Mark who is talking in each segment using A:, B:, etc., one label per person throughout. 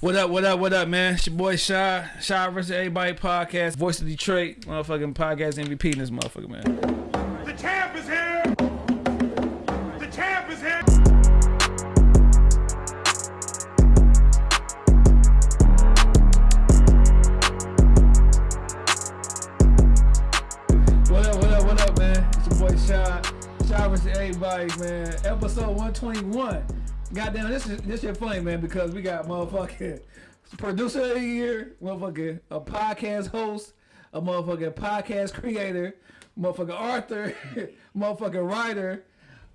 A: What up, what up, what up, man? It's your boy Shy, Shy versus Everybody podcast, voice of Detroit, motherfucking podcast MVP in this motherfucker, man.
B: The champ is here! The champ is here!
A: What up, what up, what up, man? It's your boy Shy, Shy versus Everybody, man. Episode 121. Goddamn, this is this shit funny, man, because we got motherfucking producer of the year, motherfucking a podcast host, a motherfucking podcast creator, motherfucking author, motherfucking writer,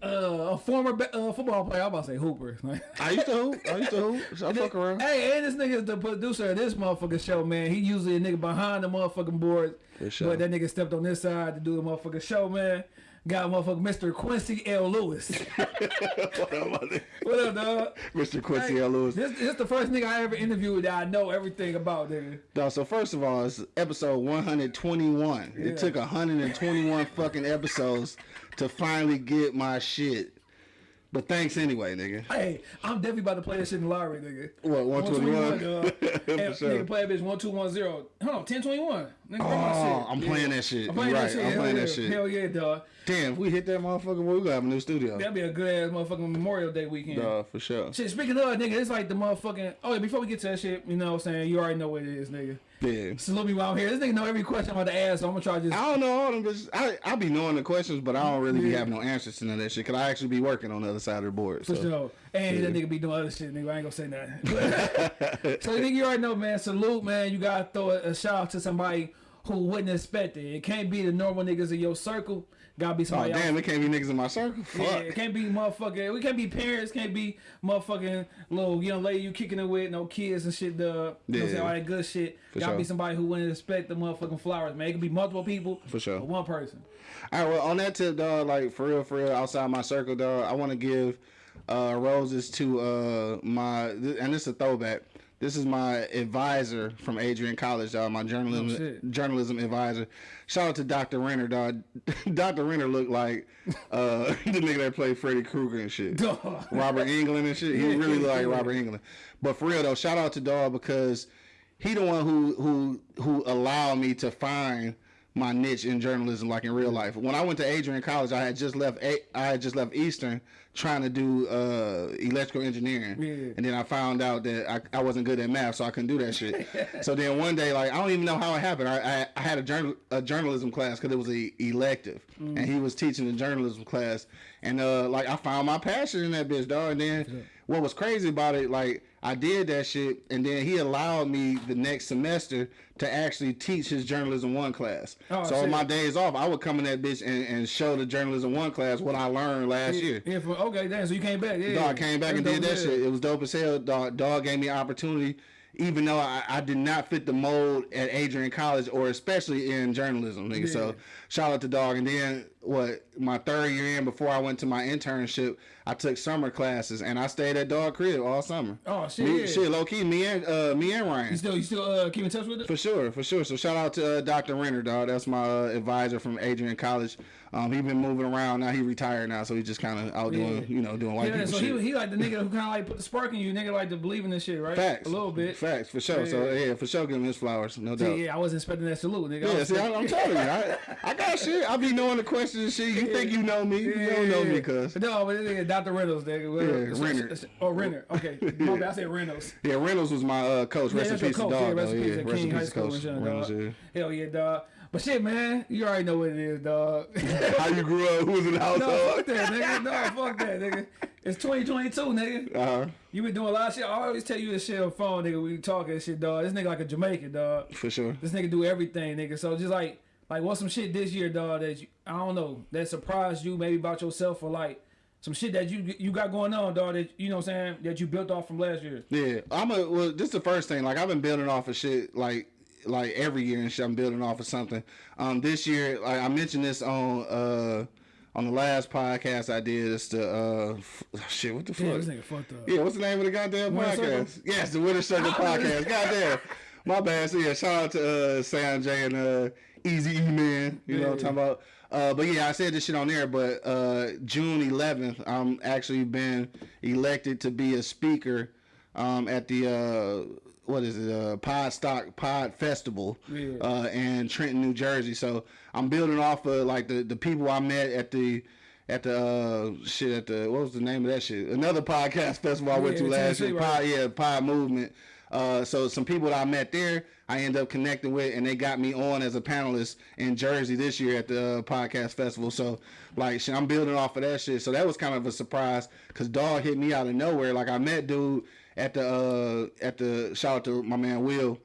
A: uh, a former uh, football player. I'm about to say hooper.
C: I used to hoop. I used to hoop. So I fuck around.
A: Hey, and this nigga is the producer of this motherfucking show, man. He usually a nigga behind the motherfucking boards.
C: For sure.
A: But that nigga stepped on this side to do the motherfucking show, man. Got motherfucker Mr. Quincy L. Lewis.
C: what up, mother?
A: what up, dog?
C: Mr. Quincy
A: Hey,
C: L. Lewis.
A: This, this the first nigga I ever interviewed that I know everything about, nigga.
C: Dawg, so first of all, it's episode 121.
A: Yeah.
C: It took 121 fucking episodes to finally get my shit. But thanks anyway, nigga.
A: Hey, I'm definitely about to play this shit in the lottery, nigga.
C: What, 121?
A: dog.
C: For
A: And
C: sure.
A: Nigga play a bitch 1210. Hold on, 1021. Nigga, bring my
C: Oh. I'm playing that shit.
A: I'm playing that
C: right,
A: shit.
C: I'm
A: Hell
C: playing
A: yeah.
C: that shit.
A: Hell yeah, dog.
C: Damn, if we hit that motherfucker, boy, we gonna have a new studio.
A: That'd be a good ass motherfucking Memorial Day weekend.
C: Dawg, for sure.
A: Shit, speaking of nigga, it's like the motherfucking. Oh, yeah, before we get to that shit, you know what I'm saying? You already know what it is, nigga.
C: Yeah.
A: Salute me while I'm here. This nigga know every question I'm about to ask, so I'm gonna try just.
C: I don't know all them bitches. I, I be knowing the questions, but I don't really be having no answers to none of that shit. Cause I actually be working on the other side of the board.
A: For
C: so.
A: sure. And that nigga be doing other shit, nigga. I ain't gonna say nothing. so, nigga, you already know, man. Salute, man. You gotta throw a, a shout out to somebody who wouldn't expect it. It can't be the normal niggas in your circle. Gotta be
C: Oh damn,
A: else.
C: it can't be niggas in my circle. Fuck.
A: Yeah, it can't be motherfucking. We can't be parents. Can't be motherfucking little young lady you kicking it with, no kids and shit. Dog. You know saying?
C: Yeah.
A: All that good shit.
C: For
A: Gotta be somebody who wouldn't expect the motherfucking flowers, man. It could be multiple people.
C: For sure.
A: One person.
C: All right, well, on that tip, dog, like for real, for real, outside my circle, dog, I want to give uh, roses to uh, my, and this is a throwback. This is my advisor from Adrian College, dog, my journalism
A: Oh,
C: journalism advisor. Shout out to Dr. Renner, dog. Dr. Renner looked like uh, the nigga that played Freddy Krueger and shit.
A: Dog.
C: Robert Englund and shit. He
A: Yeah,
C: really looked like. Robert Englund. But for real though, shout out to Dog because he the one who who who allowed me to find my niche in journalism, like in real life. When I went to Adrian College, I had just left. A- I had just left Eastern, trying to do uh, electrical engineering,
A: Yeah.
C: and then I found out that I, I wasn't good at math, so I couldn't do that shit. so then one day, like I don't even know how it happened. I I, I had a journal a journalism class because it was a elective,
A: Mm.
C: and he was teaching the journalism class, and uh, like I found my passion in that bitch, dog. And then what was crazy about it, like I did that shit, and then he allowed me the next semester to actually teach his journalism one class.
A: Oh,
C: so on my days off, I would come in that bitch and, and show the journalism one class what I learned last year.
A: Yeah, for, okay, damn. So you came back. Yeah.
C: Dog came back and did that
A: dope as hell.
C: shit. It was dope as hell. Dog, dog gave me opportunity, even though I, I did not fit the mold at Adrian College or especially in journalism, nigga.
A: Yeah.
C: So shout out to dog. And then what? My third year in, before I went to my internship, I took summer classes and I stayed at dog crib all summer.
A: Oh shit.
C: Me,
A: yeah.
C: shit, low key, me and uh, me and
A: You
C: Ryan.
A: still you still uh, keep in touch with it?
C: For sure, for sure. So shout out to uh, Dr. Renner, dog. That's my uh, advisor from Adrian College. Um, he been moving around now. He retired now, so he just kind of out doing, you know, doing white
A: Yeah,
C: people
A: so
C: shit.
A: he, he like the nigga who kind of like put the spark in you. Nigga like to believe in this shit, right?
C: Facts.
A: A little bit.
C: Facts, for sure. So
A: Yeah.
C: yeah, for sure, give him his flowers, no doubt.
A: yeah, I wasn't expecting that salute, nigga.
C: Yeah, see, I, i'm telling you, I, I got shit. I be knowing the questions and shit. You think you know me? You don't know me, cuz.
A: No, but nigga Dr. Reynolds, nigga.
C: Yeah, Renner.
A: Oh, Renner. Okay. My bad. I said Reynolds.
C: Yeah, Reynolds was my uh, coach.
A: Yeah,
C: Rest in peace,
A: coach.
C: dog.
A: Yeah, rest in peace
C: Yeah, rest
A: King High School
C: coach. Reynolds.
A: dog.
C: Yeah.
A: Hell yeah, dog. But shit, man, you already know what it is, dog.
C: How you grew up? Who was in the
A: no, fuck that, nigga. No, fuck that, nigga. It's 2022, nigga.
C: Uh-huh.
A: You been doing a lot of shit. I always tell you this shit on the phone, nigga. We talking shit, dog. This nigga like a Jamaican, dog.
C: for sure.
A: This nigga do everything, nigga. So just like, like, what's some shit this year, dog? That you, I don't know, that surprised you maybe about yourself or like some shit that you you got going on, dog. That you know what I'm saying that you built off from last year.
C: Yeah, I'm a. Well, this is the first thing. Like I've been building off of shit. Like like every year and shit. I'm building off of something. Um, this year, like I mentioned this on uh on the last podcast I did. It's the uh shit. What the fuck?
A: Yeah, this nigga fucked up.
C: Yeah, what's the name of the goddamn
A: Winter
C: podcast?
A: Circle?
C: Yes, the Winter Circle podcast. Goddamn. My bad. So yeah, shout out to uh Sam J and uh Easy E Man. You know what I'm talking about? Uh, but yeah, I said this shit on there. But uh, June 11th, I'm actually been elected to be a speaker um, at the uh, what is it? Uh, Pod Stock Pod Festival
A: Yeah.
C: uh, in Trenton, New Jersey. So I'm building off of like the the people I met at the. At the uh, shit at the what was the name of that shit? Another podcast festival I went
A: Yeah,
C: to last year.
A: right.
C: Pod, yeah, Pod Movement. Uh, so some people that I met there, I end up connecting with, and they got me on as a panelist in Jersey this year at the uh, podcast festival. So like, I'm building off of that shit. So that was kind of a surprise because Dog hit me out of nowhere. Like I met dude at the uh, at the shout out to my man Will.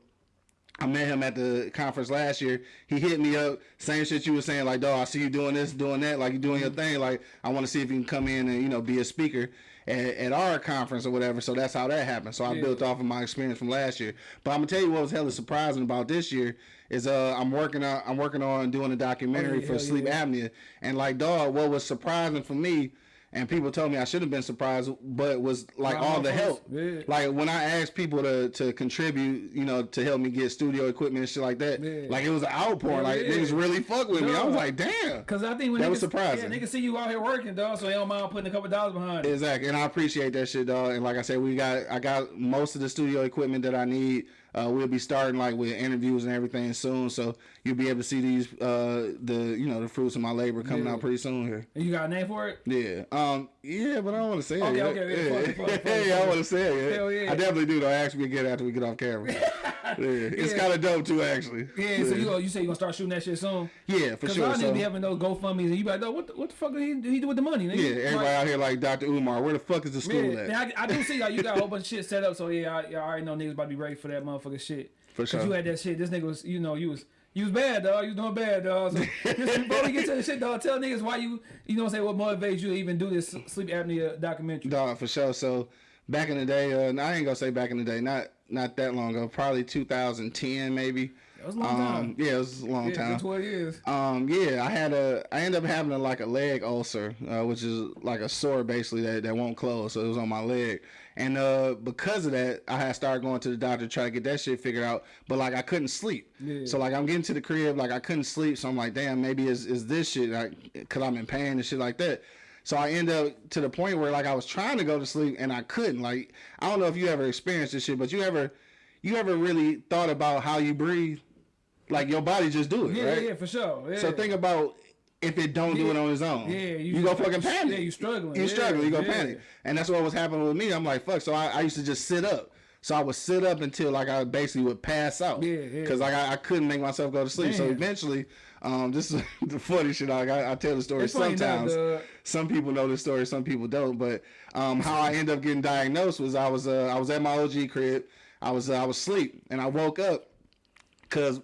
C: I met him at the conference last year. He hit me up, same shit you were saying, like, dog, I see you doing this, doing that, like you're doing your thing. Like, I want to see if you can come in and, you know, be a speaker at, at our conference or whatever. So that's how that happened. So I
A: Yeah.
C: built off of my experience from last year. But I'm gonna tell you what was hella surprising about this year is uh I'm working on I'm working on doing a documentary
A: Oh, yeah,
C: for sleep
A: yeah.
C: apnea. And like dog, what was surprising for me and people told me I should have been surprised, but was like all the help.
A: Yeah.
C: Like when I asked people to to contribute, you know, to help me get studio equipment and shit like that,
A: Yeah.
C: like it was an outpouring.
A: Yeah,
C: like niggas really fuck with me. I was like, damn.
A: Cause I think when
C: That
A: niggas,
C: was surprising.
A: Yeah, niggas see you out here working, dog, so they don't mind putting a couple dollars behind it.
C: Exactly, and I appreciate that shit, dog. And like I said, we got I got most of the studio equipment that I need. Uh, we'll be starting like with interviews and everything soon, so you'll be able to see these uh, the you know the fruits of my labor coming
A: Yeah.
C: out pretty soon here.
A: And you got a name for it?
C: Yeah. Um. Yeah, but I don't want to say
A: Okay,
C: it. yet.
A: okay, yeah, fuck fuck fuck it,
C: I want to say it. yet.
A: Hell yeah.
C: I definitely do though. Ask me again after we get off camera. yeah, it's
A: Yeah.
C: kind of dope too, actually.
A: Yeah, so you you say you gonna start shooting that shit soon?
C: Yeah, for sure.
A: y'all
C: So,
A: niggas be having those GoFundmes and you be like, "Dog, what the, what the fuck did he, did he do with the money? Nigga?
C: yeah, everybody
A: Like,
C: out here like Dr. Umar. Where the fuck is the school
A: Yeah,
C: at?
A: I, I do see like you got a whole bunch of shit set up, so yeah, I, I already know niggas about to be ready for that motherfucking shit.
C: For
A: Cause
C: sure.
A: you had that shit. This nigga was, you know, you was. You was bad, dog. You was doing bad, dog. So just before we get to the shit, dog, tell niggas why you, you know, what I'm saying what motivates you to even do this sleep apnea documentary.
C: Dog, for sure. So back in the day, uh, I ain't gonna say back in the day, not not that long ago, probably 2010 maybe.
A: That was a long
C: Um,
A: time.
C: yeah, it was a long
A: Yeah,
C: time.
A: twelve years.
C: Um, yeah, I had a, I ended up having a, like a leg ulcer, uh, which is like a sore basically that, that won't close. So it was on my leg. And, uh, because of that, I had started going to the doctor to try to get that shit figured out. But like, I couldn't sleep.
A: Yeah.
C: So like, I'm getting to the crib, like I couldn't sleep. So I'm like, damn, maybe is, is this shit, like, cause I'm in pain and shit like that. So I end up to the point where like I was trying to go to sleep and I couldn't. Like, I don't know if you ever experienced this shit, but you ever, you ever really thought about how you breathe? Like your body just do it,
A: Yeah,
C: right?
A: yeah, for sure. Yeah.
C: So think about if it don't do it on its own.
A: Yeah,
C: you, go fucking panic.
A: Yeah, you struggling.
C: You
A: Yeah,
C: struggle. You go
A: yeah.
C: panic, and that's what was happening with me. I'm like, fuck. So I, I used to just sit up. So I would sit up until like I basically would pass out.
A: Yeah, yeah.
C: Because like I, I couldn't make myself go to sleep. So eventually, um, this is the funny shit. Like I, I tell the story
A: It's
C: sometimes. some people know the story, some people don't. But um, how I end up getting diagnosed was I was uh, I was at my OG crib. I was uh, I was asleep, and I woke up because.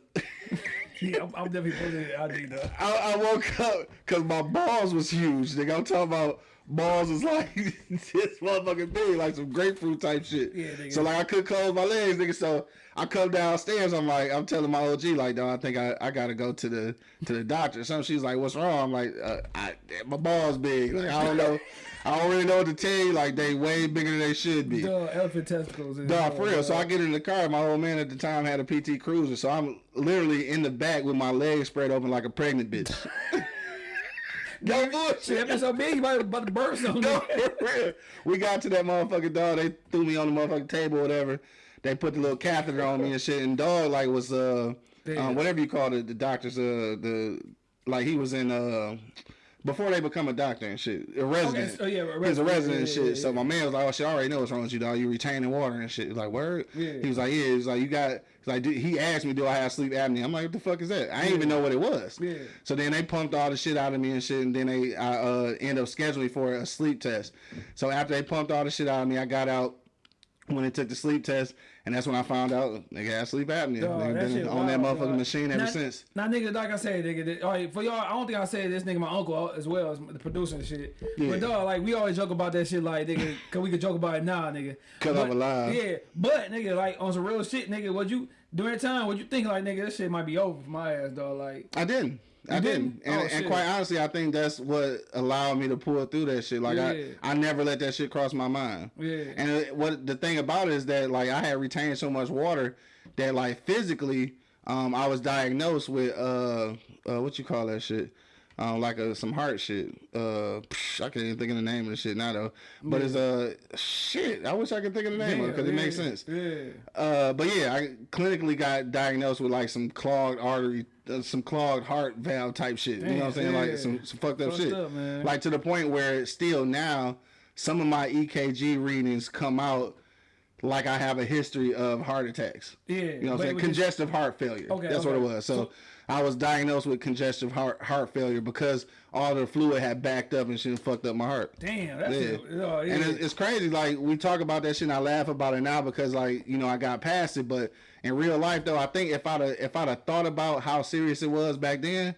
A: Yeah, I'm, I'm definitely putting it out there.
C: I, I woke up because my balls was huge. Nigga, I'm talking about balls was like this motherfucking big, like some grapefruit type shit.
A: Yeah, nigga.
C: So like I couldn't close my legs, nigga. So I come downstairs. I'm like, I'm telling my OG like, dog, I think I, I gotta go to the to the doctor. So she's like, what's wrong? I'm like, uh, I, my balls big. Like I don't know. I don't really know what to tell you. Like they way bigger than they should be.
A: Dog, elephant testicles.
C: Dog, for real. So I get in the car. My old man at the time had a PT Cruiser, so I'm literally in the back with my legs spread open like a pregnant bitch. no bullshit.
A: Shit, that bitch so big, you might about to burst on
C: No, for real. We got to that motherfucking dog. They threw me on the motherfucking table or whatever. They put the little catheter on me and shit. And dog like was uh, um, whatever you call it, the doctors uh the like he was in uh before they become a doctor and shit, a resident.
A: so yeah, a
C: he was a
A: resident,
C: resident and
A: yeah,
C: shit.
A: yeah,
C: so my man was like, "Oh shit, I already know what's wrong with you, dog. You retaining water and shit." He was like, "Word."
A: Yeah.
C: He was like, "Yeah." He was like, "You got." He's like, "Do- he asked me, "Do I have sleep apnea?" I'm like, "What the fuck is that?" I didn't even know what it was.
A: Yeah.
C: So then they pumped all the shit out of me and shit, and then they I uh, end up scheduling for a sleep test. So after they pumped all the shit out of me, I got out when they took the sleep test, and that's when I found out they got sleep apnea.
A: Dog, that
C: been on that motherfucking
A: dog.
C: machine ever
A: Now-
C: since.
A: Now, nigga, like I said, nigga, all right, for y'all, I don't think I said this nigga, my uncle uh, as well as the producer and shit.
C: Yeah.
A: But dog, like we always joke about that shit, like nigga, cause we could joke about it now, nigga.
C: 'Cause
A: But-
C: I'm alive.
A: Yeah, but nigga, like on some real shit, nigga, what you during that time, what you think like nigga, this shit might be over for my ass, dog. Like,
C: I didn't. I didn't,
A: didn't?
C: and,
A: Oh,
C: and quite honestly, I think that's what allowed me to pull through that shit. Like
A: Yeah.
C: I, I never let that shit cross my mind.
A: Yeah.
C: And it, what the thing about it is that like I had retained so much water that like physically, um, I was diagnosed with uh, uh what you call that shit, Um, like a, some heart shit. Uh, psh, I can't even think of the name of the shit now though. But it's uh shit. I wish I could think of the name of it because it makes sense.
A: Yeah.
C: Uh, but yeah, I clinically got diagnosed with like some clogged artery, uh, some clogged heart valve type shit. you know what I'm saying?
A: Damn,
C: Like some, some fucked up shit.
A: up.
C: Like to the point where still now some of my EKG readings come out like I have a history of heart attacks.
A: Yeah,
C: You know what I'm saying?
A: was just-
C: Congestive heart failure.
A: Okay,
C: That's what it was. So,
A: So-
C: I was diagnosed with congestive heart heart failure because all the fluid had backed up and shit and fucked up my heart.
A: Damn, that's
C: Yeah.
A: it. Oh, yeah.
C: And it's, it's crazy. Like we talk about that shit, and I laugh about it now because, like, you know, I got past it. But in real life, though, I think if I'd have, if I'd have thought about how serious it was back then,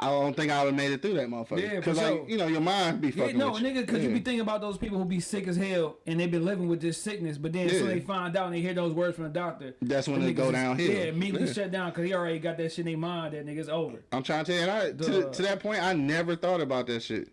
C: I don't think I would have made it through that motherfucker.
A: Yeah,
C: Because, like,
A: sure.
C: you know, your mind be
A: Yeah,
C: fucking
A: no,
C: with
A: nigga, because you be thinking about those people who be sick as hell and they've been living with this sickness, but then
C: Yeah.
A: as they find out and they hear those words from the doctor,
C: That's when
A: the
C: they go
A: is-
C: downhill.
A: Yeah, immediately
C: Yeah.
A: shut down because he already got that shit in their mind that nigga's over.
C: I'm trying to tell you, I, to, to that point, I never thought about that shit.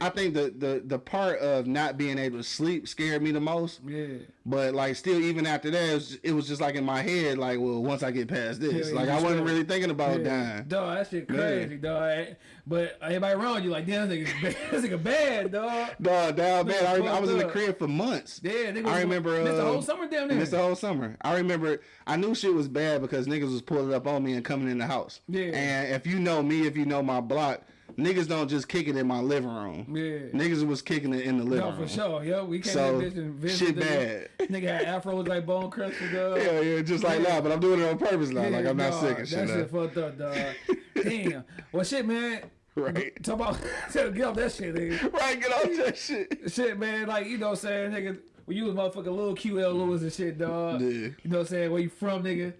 C: I think the, the the part of not being able to sleep scared me the most.
A: Yeah.
C: But like, still, even after that, it was, it was just like in my head, like, well, once I get past this,
A: Yeah,
C: like I wasn't really thinking about
A: yeah.
C: dying.
A: Dog, that shit crazy, dog. But everybody around you like, damn, this nigga bad. this nigga bad, dog.
C: Dog, down bad. I, I was in the crib for months.
A: Yeah, nigga.
C: I remember. Uh,
A: Missed the whole summer down there.
C: Missed the whole summer. I remember. I knew shit was bad because niggas was pulling up on me and coming in the house.
A: Yeah.
C: And if you know me, if you know my block, niggas don't just kick it in my living room.
A: Yeah.
C: Niggas was kicking it in the living
A: No,
C: room.
A: for sure. Yo, we came
C: So,
A: in bitch and visited.
C: shit bad.
A: Nigga had afros like Bone dog.
C: Yeah, yeah, just like
A: Yeah.
C: that. But I'm doing it on purpose now. like I'm not
A: dog,
C: sick and shit.
A: That shit fucked up, dog. Damn. Well, shit, man.
C: Right.
A: Talk about get off that shit, nigga.
C: Right, get off that shit.
A: Shit, man. Like you know, what I'm saying, nigga. When you was motherfucking little QL Lewis and shit, dog.
C: Yeah.
A: You know what I'm saying? Where you from, nigga?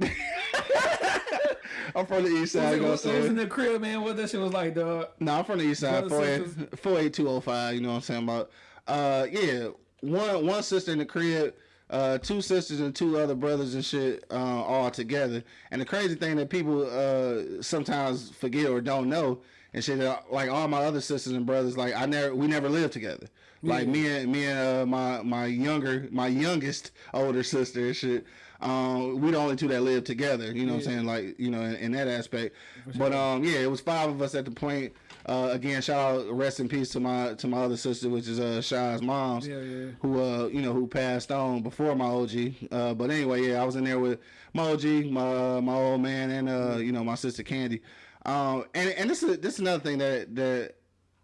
C: I'm from the east side. Know what I'm
A: was in the crib, man. What that shit was like, dog.
C: No, I'm from the east side.
A: Brothers,
C: 48 48205, You know what I'm saying about? Uh, yeah, one one sister in the crib. Uh, two sisters and two other brothers and shit, uh, all together. And the crazy thing that people uh sometimes forget or don't know and shit, like all my other sisters and brothers, like I never, we never lived together. Like me and me and uh, my my younger, my youngest older sister and shit. Um, we the only two that live together. You know what I'm saying? Like you know, in, in that aspect. But um, yeah, it was five of us at the point. Uh, again, shout out, rest in peace to my to my other sister, which is uh mom's,
A: Yeah, yeah.
C: who uh you know who passed on before my OG. Uh, but anyway, yeah, I was in there with my OG, my uh, my old man, and uh you know my sister Candy. Um, and and this is this is another thing that that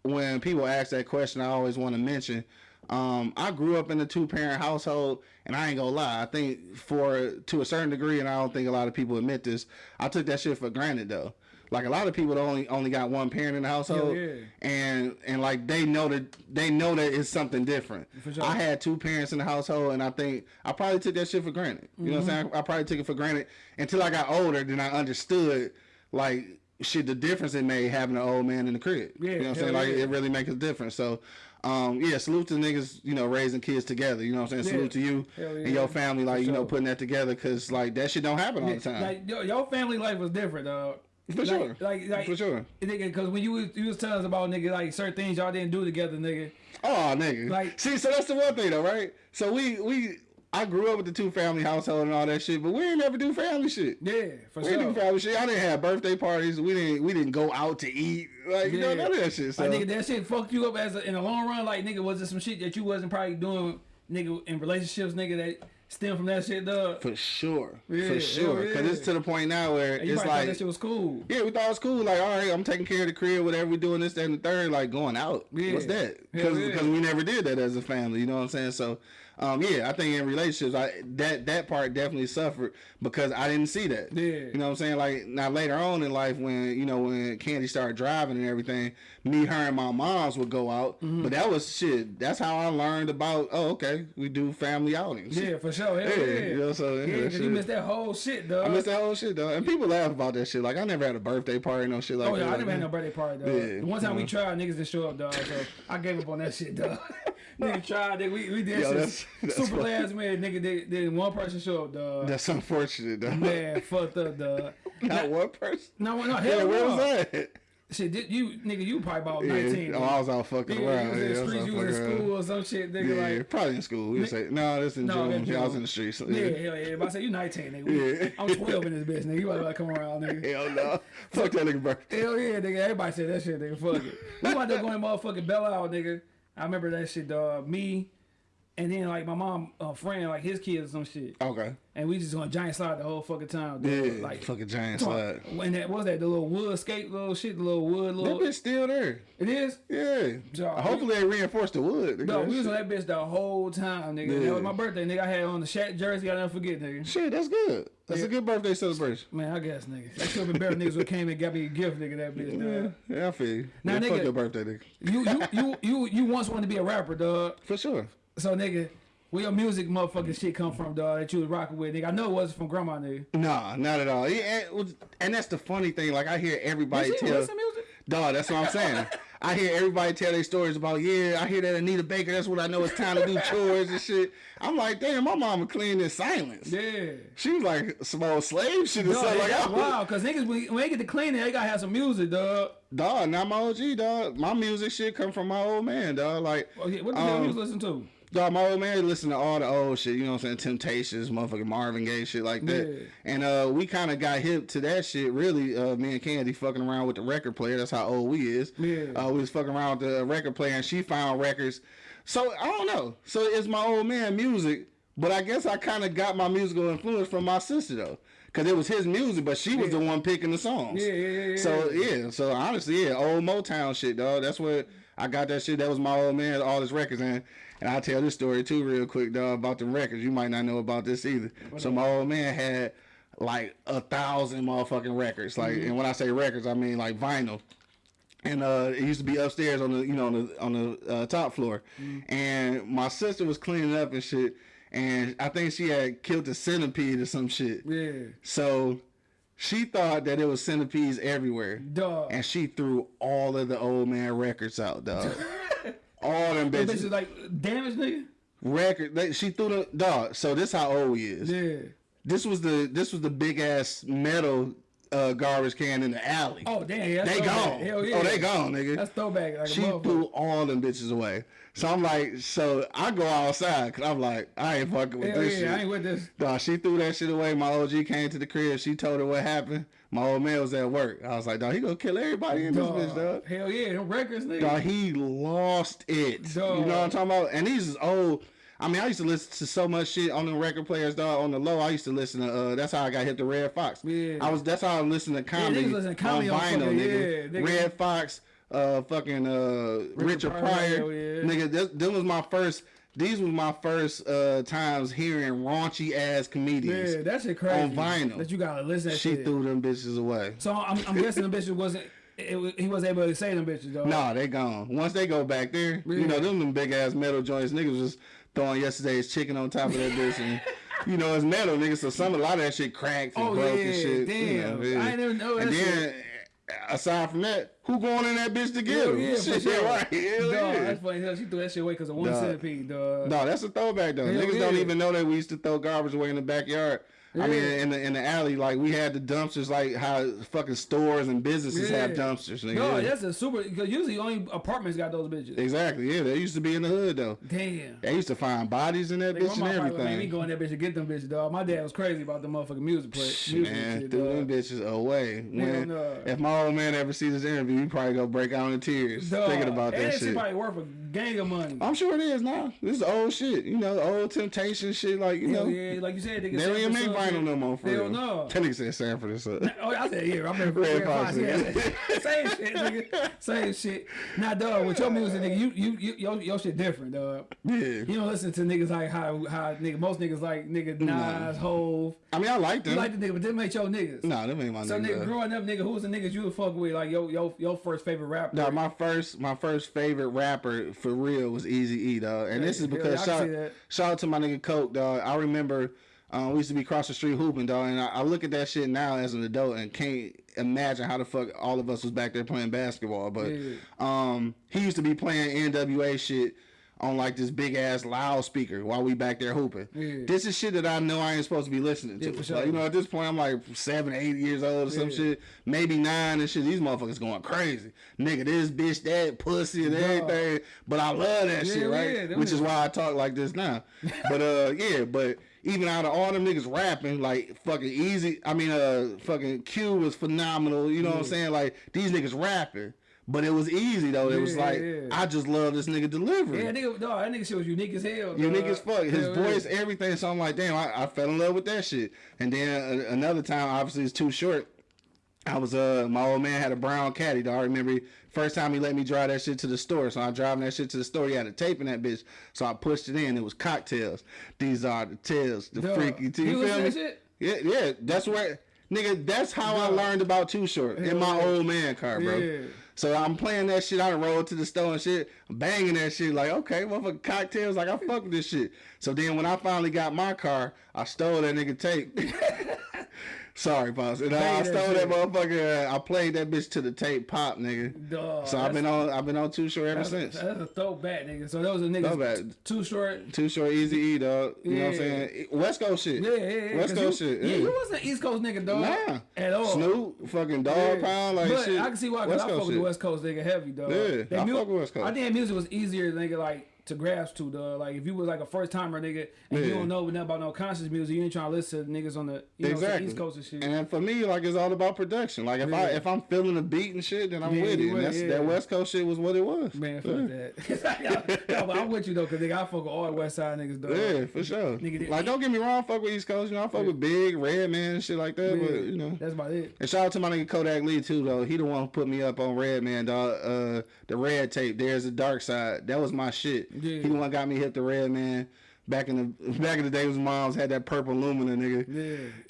C: when people ask that question, I always want to mention. Um, I grew up in a two parent household, and I ain't gonna lie. I think for to a certain degree, and I don't think a lot of people admit this. I took that shit for granted though. Like a lot of people only only got one parent in the household,
A: yeah.
C: and and like they know that they know that it's something different.
A: Sure.
C: I had two parents in the household, and I think I probably took that shit for granted. You know what I'm
A: Mm-hmm.
C: saying? I, I probably took it for granted until I got older. Then I understood like shit the difference it made having an old man in the crib.
A: Yeah,
C: you know what I'm saying?
A: hell
C: Like
A: yeah.
C: it really makes a difference. So. Um, yeah, salute to niggas, you know, raising kids together. You know what I'm saying?
A: Yeah.
C: Salute to you
A: Hell
C: and your family, like, you know, putting that together because, like, that shit don't happen all the time.
A: Like yo, your family life was different, dog.
C: For
A: like,
C: sure.
A: Like, like,
C: For sure.
A: Nigga, because when you was you was telling us about nigga like certain things y'all didn't do together, nigga.
C: Oh, nigga.
A: Like-
C: see, so that's the one thing though, right? So we we I grew up with the two family household and all that shit, but we didn't ever do family shit.
A: Yeah, for sure.
C: We didn't do family shit. I didn't have birthday parties. We didn't we didn't go out to eat. Like you know none of that shit. So
A: Like nigga, that shit fucked you up as a, in the long run. Like nigga, was it some shit that you wasn't probably doing, nigga, in relationships, nigga, that stem from that shit, dog?
C: for sure,
A: Yeah,
C: for sure, because
A: yeah.
C: it's to the point now where it's
A: thought
C: like
A: that shit was cool.
C: Yeah, we thought it was cool. Like, all right, I'm taking care of the crib, whatever we doing this, that, and the third. Like going out.
A: Yeah.
C: What's that? Because
A: yeah.
C: we never did that as a family. You know what I'm saying? So, um, yeah, I think in relationships, I that that part definitely suffered because I didn't see that.
A: Yeah.
C: You know what I'm saying? Like now later on in life, when you know when Candy started driving and everything, me, her, and my moms would go out.
A: Mm-hmm.
C: But that was shit. That's how I learned about. Oh, okay, we do family outings.
A: Yeah, for sure.
C: Yeah,
A: yeah.
C: you know, so, yeah, that
A: you missed that whole shit, dog.
C: I miss that whole shit though, and people laugh about that shit. Like I never had a birthday party, no shit like
A: Oh
C: that.
A: yeah, I
C: Like,
A: never had no birthday party, dog.
C: Yeah,
A: the one time we
C: uh-huh.
A: tried, niggas didn't show up, dog. So I gave up on that shit, dog. nigga tried, nigga. We, we did
C: Yo,
A: shit super last minute, nigga. Did, did one person show up, dog?
C: That's unfortunate, though.
A: Man, fucked up, dog.
C: Not one person.
A: No, no, hell
C: Yeah, where was that?
A: Shit, did you nigga, you probably about
C: Yeah.
A: nineteen.
C: Oh. I was all fucking around.
A: you was in
C: yeah,
A: the
C: I was
A: streets, you was in
C: fucking around.
A: school or some shit, nigga.
C: Yeah,
A: like,
C: probably in school. We would say, no, this in
A: No,
C: June. Yeah, I was in the streets.
A: yeah, hell yeah. If I say you 19, nigga,
C: Yeah.
A: I'm 12 in this bitch, nigga. You about to come around, nigga.
C: Hell no. Fuck that nigga birthday.
A: Hell yeah, nigga. Everybody said that shit, nigga. Fuck it. We about to go in motherfucking Belle Isle, nigga. I remember that shit, dog. Me, and then like my mom, uh, friend, like his kids or some shit.
C: Okay.
A: And we just gonna giant slide the whole fucking time, dog.
C: Yeah.
A: Like,
C: fucking giant slide.
A: when that was that the little wood skate little shit, the little wood little.
C: That bitch still there.
A: It is.
C: Yeah.
A: Dog,
C: Hopefully they reinforced the wood. nigga.
A: No, we was on that bitch the whole time, nigga. That was my birthday, nigga. I had on the Shaq jersey. I never forget, nigga.
C: Shit, that's good. That's
A: Yeah.
C: a good birthday celebration.
A: Man, I guess, nigga. That should have been better niggas who came and got me a gift, nigga. That bitch,
C: Yeah, yeah, I feel you.
A: Now,
C: yeah,
A: nigga-
C: fuck your birthday, nigga.
A: You, you, you, you, you once wanted to be a rapper, dog.
C: For sure.
A: So, nigga, where your music motherfucking shit come from, dog? That you was rocking with, nigga. I know it wasn't from grandma, nigga.
C: Nah, not at all. Yeah, and, it was- and that's the funny thing. Like I hear everybody tell,
A: listen music?
C: dog. That's what I'm saying. I hear everybody tell their stories about. Yeah, I hear that Anita Baker. That's what I know. It's time to do chores and shit. I'm like, damn, my mama cleaned in silence.
A: Yeah.
C: She was like small old slave shit or
A: Dog,
C: something. Like,
A: that's wild, cause niggas when, they get to cleaning, they gotta have some music, dog.
C: dog, not my OG, dog. My music shit come from my old man, dog. Like,
A: Okay, what the hell
C: Um,
A: you was listening to?
C: Dog, my old man listen to all the old shit, you know what I'm saying? Temptations, motherfucking Marvin Gaye shit like that.
A: Yeah.
C: And uh we kinda got hip to that shit, really. Uh me and Candy fucking around with the record player. That's how old we is.
A: Yeah.
C: Uh we was fucking around with the record player and she found records. So I don't know. So it's my old man music, but I guess I kinda got my musical influence from my sister though. Cause it was his music, but she was the one picking the songs.
A: Yeah, yeah, yeah, yeah.
C: So yeah, so honestly, yeah, old Motown shit, dog. That's what I got that shit. That was my old man, all his records, and and I'll tell this story too, real quick, dog, about the records. You might not know about this either. So my old man had like a thousand motherfucking records. Like, and when I say records, I mean like vinyl. And uh, it used to be upstairs on the you know on the on the uh, top floor, and my sister was cleaning up and shit, and I think she had killed a centipede or some shit.
A: Yeah,
C: So she thought that it was centipedes everywhere.
A: dog.
C: And she threw all of the old man records out, dog. all them
A: That bitch
C: bitches.
A: like damaged, nigga.
C: Record they, she threw the dog. So this how old he is.
A: Yeah.
C: This was the this was the big ass metal uh, garbage can in the alley.
A: Oh damn, yeah,
C: they
A: throwback.
C: gone.
A: Hell yeah.
C: Oh, they gone, nigga.
A: That's throwback. Like
C: she threw all them bitches away. So I'm like, so I go outside because I'm like, I ain't fucking with
A: Hell
C: this
A: yeah,
C: shit.
A: I ain't with this.
C: Dog, she threw that shit away. My OG came to the crib. She told her what happened. My old man was at work. I was like, dog, he gonna kill everybody in this bitch, dog.
A: Hell yeah, them records, nigga.
C: Dog, he lost it.
A: Dog.
C: You know what I'm talking about? And these is old. I mean, I used to listen to so much shit on the record players, dog. On the low, I used to listen to. Uh, that's how I got hit the Redd Foxx.
A: Yeah.
C: I was. That's how I listened to comedy,
A: niggas listen to comedy
C: on
A: on
C: vinyl, nigga.
A: yeah, nigga.
C: Redd Foxx, uh, fucking uh, Richard,
A: Pryor,
C: Pryor,
A: yeah.
C: nigga. This, this was my first. These was my first uh times hearing raunchy ass comedians.
A: yeah, that shit crazy.
C: on vinyl.
A: That you gotta listen
C: she
A: shit.
C: threw them bitches away.
A: So I'm, I'm guessing the bitches wasn't. It, was- he wasn't able to say them bitches though.
C: Nah, they gone. Once they go back there,
A: Yeah.
C: you know, them, them big ass metal joints, niggas was throwing yesterday's chicken on top of that bitch and you know, it's metal, nigga, so some a lot of that shit cracked and
A: Oh,
C: broke
A: yeah,
C: and shit.
A: damn.
C: You know, yeah.
A: I never know
C: And
A: that
C: then aside from that, who going in that bitch to get him?
A: yeah,
C: shit,
A: sure.
C: right. Hell yeah.
A: that's funny. Hell, She threw that shit away because of one centipede, dog.
C: No, that's a throwback though.
A: Hell
C: Niggas don't even know that we used to throw garbage away in the backyard. I mean, in the in the alley, like we had the dumpsters, like how fucking stores and businesses have dumpsters. Nigga.
A: No,
C: Yeah.
A: that's a super. Because usually only apartments got those bitches.
C: exactly. Yeah, they used to be in the hood though.
A: Damn.
C: They used to find bodies in that
A: Nigga,
C: bitch and
A: probably made me go in that bitch to get them bitches, dog. My dad was crazy about the motherfucking music play. Music
C: Man,
A: shit,
C: threw
A: dog.
C: them bitches away. When,
A: no.
C: If my old man ever sees this interview, he probably gonna break out in tears
A: Dog.
C: thinking about
A: and
C: that
A: shit
C: shit.
A: probably worth a gang of money.
C: I'm sure it is now. This is old shit. You know, old temptation shit. Like you
A: Hell
C: know,
A: yeah, like you said, nigga.
C: they don't even make
A: Sanford
C: vinyl
A: Son
C: no more. For
A: Hell
C: real.
A: no.
C: That nigga said Sanford and Son.
A: Oh, I said, yeah, I remember
C: Red Redd
A: Foxx. Yeah, same shit, nigga. Same shit. Now, dog, with your music, nigga, you, you, you, your, your shit different, dog.
C: Yeah.
A: You don't listen to niggas like how, how nigga, most niggas like nigga Nas, Hove.
C: I mean, I like them.
A: You like the nigga, but them ain't your niggas.
C: nah, them ain't my
A: So, nigga, growing up, nigga, who's the niggas you would fuck with? Like, your, your, your first favorite rapper?
C: Dog, my first my first favorite rapper for real was Easy E, dog. And this is because
A: can
C: shout, shout out to my nigga Coke, dog. I remember um, we used to be across the street hooping, dog, and I, I look at that shit now as an adult and can't imagine how the fuck all of us was back there playing basketball. But
A: Yeah.
C: um, he used to be playing NWA shit on like this big ass loudspeaker while we back there hooping.
A: Yeah.
C: This is shit that I know I ain't supposed to be listening to.
A: Yeah, sure.
C: Like, you know, at this point I'm like seven, eight years old or some
A: Yeah.
C: shit, maybe nine and shit. These motherfuckers going crazy, nigga. This bitch, that pussy and everything. But I love that shit, right? Which is why I talk like this now. but uh, yeah, but. Even out of all them niggas rapping, like fucking Eazy. I mean, uh, fucking Q was phenomenal. You know what I'm saying? Like these niggas rapping, but it was Eazy though. it was like
A: yeah.
C: I just love this nigga delivery.
A: Yeah, nigga, dog, that nigga shit was unique as hell.
C: Unique as fuck. His voice,
A: yeah.
C: everything. So I'm like, damn, I, I fell in love with that shit. And then uh, another time, obviously, it's too short. I was uh, my old man had a brown caddy. Dog. I remember first time he let me drive that shit to the store. So I'm driving that shit to the store. He had a tape in that bitch. So I pushed it in. It was cocktails. These are the tales, the
A: Dog,
C: freaky. You
A: you
C: feel me?
A: shit?
C: Yeah, yeah. That's where, nigga. That's how I learned about Too Short in my old man car, bro.
A: Yeah.
C: So I'm playing that shit. I rolled to the store and shit, banging that shit. Like, okay, motherfucking cocktails. Like, I fuck with this shit. So then when I finally got my car, I stole that nigga tape. Sorry, boss. And I
A: that
C: stole that motherfucker. I played that bitch to the tape pop, nigga.
A: Dog,
C: So I've been on. I've been on Too Short ever
A: That's,
C: since.
A: that's a throwback, nigga. So those are niggas
C: Throwback.
A: too short.
C: Too Short, Easy E, dog. You know what I'm
A: Yeah.
C: saying? West Coast shit.
A: Yeah, yeah, yeah.
C: West
A: 'cause
C: Coast
A: you,
C: shit.
A: Yeah, you wasn't East Coast nigga, dog.
C: Nah.
A: At all.
C: Snoop, fucking Dog
A: Yeah.
C: Pound, like
A: but
C: shit.
A: I can see why, because
C: West
A: I fuck with the. West Coast nigga heavy, dog.
C: Yeah,
A: They
C: I fuck with West Coast.
A: I think music was easier, nigga, like to grasp to, dog. Like if you was like a first timer, nigga, and you don't know nothing about no conscious music, you ain't trying to listen to niggas on the you know,
C: Exactly.
A: East Coast and shit.
C: And for me, like it's all about production. Like if I if I'm feeling the beat and shit, then I'm
A: Yeah,
C: with it. And that's
A: yeah.
C: that West Coast shit was what it was.
A: Man, fuck that. no, but I'm with you though, cause nigga, I fuck with all the West Side niggas, dog.
C: Yeah, for sure.
A: Nigga,
C: like don't get me wrong, I fuck with East Coast. You know, I fuck with Big, Redman, and shit like that.
A: Yeah,
C: But you know.
A: that's about it.
C: And shout out to my nigga Kodak Lee too, though. He the one who put me up on Redman, dog. Uh, the Red tape. There's a dark side. That was my shit.
A: Yeah.
C: He the one got me hit the Redman. Back in the back in the day, when moms had that purple Lumina, nigga.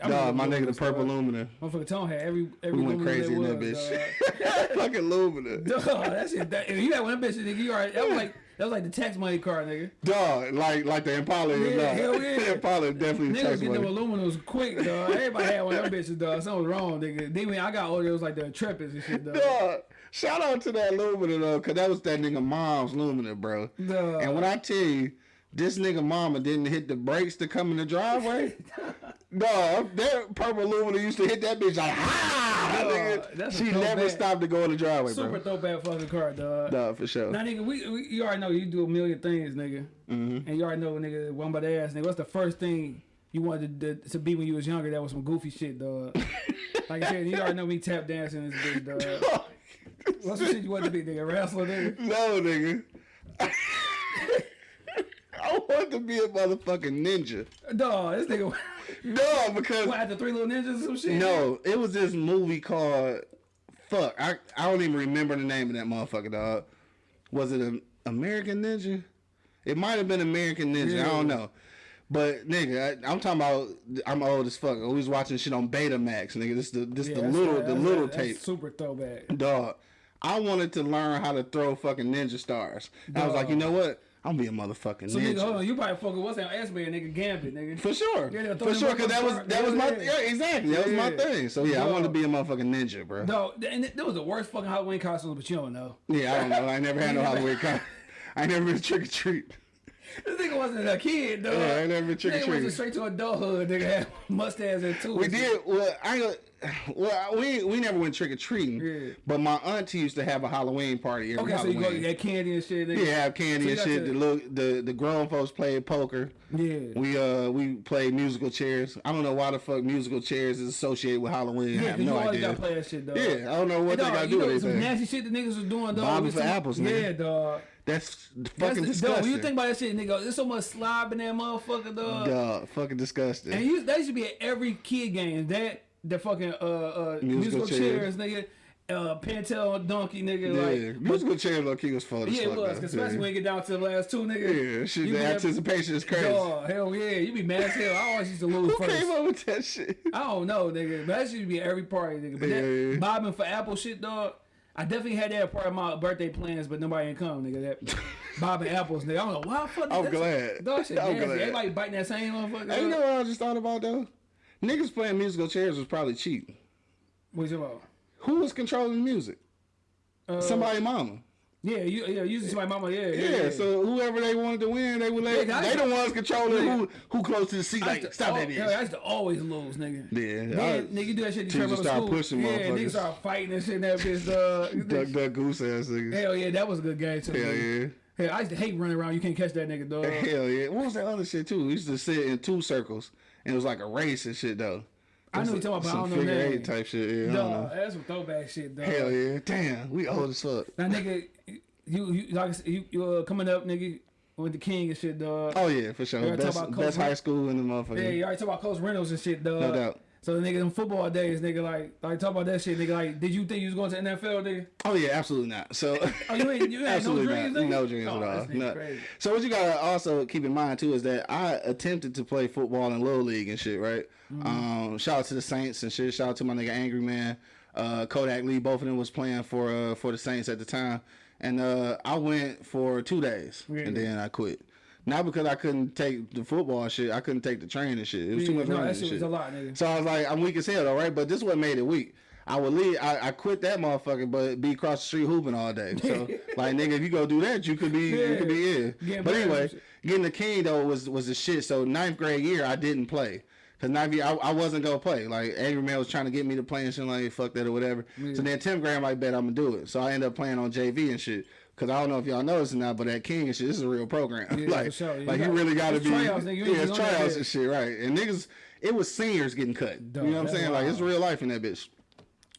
A: Yeah.
C: Dog, my nigga, the purple
A: dog.
C: Lumina.
A: Motherfucker Tone had every every
C: We went crazy in that bitch. Fucking Lumina.
A: Dog, Dog, that shit. That, if you had one of them bitches, nigga, you already. That was like that was like the tax money car, nigga.
C: Dog, like like the Impala
A: Yeah,
C: dog.
A: hell yeah.
C: the Impala definitely
A: Niggas
C: takes
A: get them
C: money.
A: aluminums quick, dog. Everybody had one of them bitches, dog. Something was wrong, nigga. Then when I got older, it was like the Trepids and shit, dog.
C: Dog, shout out to that Lumina though, cause that was that nigga mom's Lumina, bro.
A: Dog.
C: And when I tell you, this nigga mama didn't hit the brakes to come in the driveway. Dog, that purple Lumina used to hit that bitch like ha.
A: Dog,
C: nigga.
A: that's a
C: She never
A: throwback.
C: stopped to go in the driveway,
A: Super
C: bro.
A: throwback fucking car, dog.
C: Dog, for sure.
A: Now, nigga, we, we you already know you do a million things, nigga,
C: Mm-hmm.
A: and you already know, nigga, one by the ass, nigga. What's the first thing you wanted to, to be when you was younger? That was some goofy shit, dog. like I said, you already know me tap dancing this bitch, dog. What's the shit you wanted to be, nigga? Wrestler, nigga.
C: no, nigga. I want to be a motherfucking ninja.
A: Dog, this nigga.
C: No, because
A: What, after three little ninjas or some shit?
C: No, it was this movie called Fuck. I I don't even remember the name of that motherfucker, dog. Was it a American Ninja? It might have been American Ninja. I don't know. But nigga, I, I'm talking about. I'm old as fuck. I was watching shit on Betamax, nigga. This the this
A: Yeah,
C: the little the little
A: that's
C: tape,
A: Super throwback.
C: dog. I wanted to learn how to throw fucking ninja stars. I was like, you know what? I'm gonna be a motherfucking
A: So
C: ninja.
A: nigga, hold on, you probably fucking what's that S man, nigga Gambit, nigga.
C: For sure,
A: Yeah,
C: for sure, cause that was that was my yeah exactly that was my
A: Yeah.
C: thing. So yeah, I wanted to be a motherfucking ninja, bro.
A: No, and that was the worst fucking Halloween costume, but you don't know.
C: Yeah, I don't know. I never had no Halloween con. I never been trick or treat.
A: This nigga wasn't a kid, dog.
C: Yeah, I ain't never been
A: Nigga
C: trick-or-treating.
A: went straight to adulthood. Nigga had mustache and two.
C: We did. Well, I well we we never went trick or treating.
A: Yeah.
C: But my auntie used to have a Halloween party every
A: Okay, so you go get candy and shit. Nigga.
C: yeah, have candy
A: So
C: and shit.
A: to-
C: The little the the grown folks played poker.
A: Yeah.
C: We uh we played musical chairs. I don't know why the fuck musical chairs is associated with Halloween. I
A: Yeah,
C: no
A: you always
C: idea.
A: gotta play that shit, dog.
C: Yeah, I don't know what
A: Hey,
C: they
A: dog,
C: gotta do
A: know
C: with
A: some nasty shit the niggas was doing, dog.
C: Bobbing for apples, nigga.
A: Yeah, dog.
C: That's
A: That's,
C: fucking
A: dog,
C: disgusting.
A: when you think about that shit, nigga, there's so much slob in that motherfucker, dog.
C: Dog, fucking disgusting.
A: And you, that should be at every kid game. That the fucking uh uh
C: Musical
A: musical,
C: chairs.
A: chairs, nigga. Uh, Pentel donkey, nigga.
C: yeah,
A: Like,
C: musical chairs low key was fun
A: yeah, it was. 'cause especially
C: yeah.
A: when you get down to the last two, nigga.
C: Yeah, shit, the anticipation is crazy.
A: oh hell yeah, you be mad as hell. I always used to lose
C: Who
A: first.
C: came up with that shit?
A: I don't know, nigga. But that should be at every party, nigga. But
C: Yeah,
A: that
C: yeah.
A: bobbing for Apple shit, dog. I definitely had that part of my birthday plans, but nobody ain't come, nigga. That bobbing apples, nigga. I don't know why. the Fuck,
C: I'm glad.
A: Dog, shit
C: I'm
A: nasty.
C: glad.
A: Everybody biting that same motherfucker.
C: Hey, you know what I just thought about though? Niggas playing musical chairs was probably cheap.
A: What you about?
C: Who was controlling the music?
A: Uh,
C: Somebody mama.
A: Yeah, you yeah, usually my mama. Yeah, yeah.
C: Yeah,
A: yeah.
C: so whoever they wanted to win, they would let.
A: Yeah,
C: they the ones controlling
A: Yeah.
C: who who close to the seat. Like
A: to
C: stop
A: al-
C: that
A: yeah, I used to always lose, nigga.
C: Yeah,
A: Then, nigga, you do that shit
C: you start
A: school.
C: pushing
A: yeah, niggas start fighting and shit. and That bitch, uh,
C: Duck, duck, goose ass niggas.
A: hell yeah, that was a good game too.
C: Hell
A: nigga.
C: yeah.
A: Hell, I used to hate running around. You can't catch that nigga, dog.
C: Hell yeah. What was that other shit too? We used to sit in two circles, and it was like a race and shit though.
A: I know what you're talking about, I don't know
C: eight type shit. Yeah,
A: Dog, that's some throwback shit, dog.
C: Hell yeah. Damn, we old as fuck.
A: Now, nigga, you, you like you, you uh, coming up, nigga, with the king and shit, dog.
C: Oh yeah, for sure. Best, best high school in the motherfucker.
A: Yeah, you already talk about Coach Reynolds and shit, dog.
C: No doubt.
A: So the nigga, in football days, nigga, like, like talk about that shit, nigga. Like, did you think you was going to NFL, nigga?
C: Oh yeah, absolutely not. So
A: Oh, you ain't, you had no dreams,
C: not.
A: nigga?
C: No dreams
A: oh,
C: at all. No. So what you gotta also keep in mind too is that I attempted to play football in little league and shit, right?
A: Mm-hmm.
C: Um, shout out to the Saints and shit. Shout out to my nigga Angry Man, uh, Kodak Lee. Both of them was playing for uh, for the Saints at the time, and uh, I went for two days and then I quit. Not because I couldn't take the football shit, I couldn't take the training shit. It was too much
A: no,
C: running
A: that
C: and
A: shit was
C: shit.
A: a lot, nigga.
C: So I was like, I'm weak as hell though, right? But this is what made it weak. I would leave. I, I quit that motherfucker, but be across the street hooping all day. So like, nigga, if you go do that, you could be, you could be in.
A: Getting
C: But anyway, getting the king though was was the shit. So ninth grade year, I didn't play. Cause ninth year, I, I wasn't gonna play. Like Angry Man was trying to get me to play and shit like fuck that or whatever. So then tenth grade, I'm like, bet I'm gonna do it. So I ended up playing on JV and shit. Cause I don't know if y'all noticed or not, but that King and shit, this is a real program.
A: Yeah,
C: like,
A: for sure. You
C: like you
A: got-
C: really gotta be.
A: tryouts, nigga.
C: Yeah, it's
A: just on that
C: tryouts and shit, right? And niggas, it was seniors getting cut. You know what I'm saying? Like it's real life in that bitch.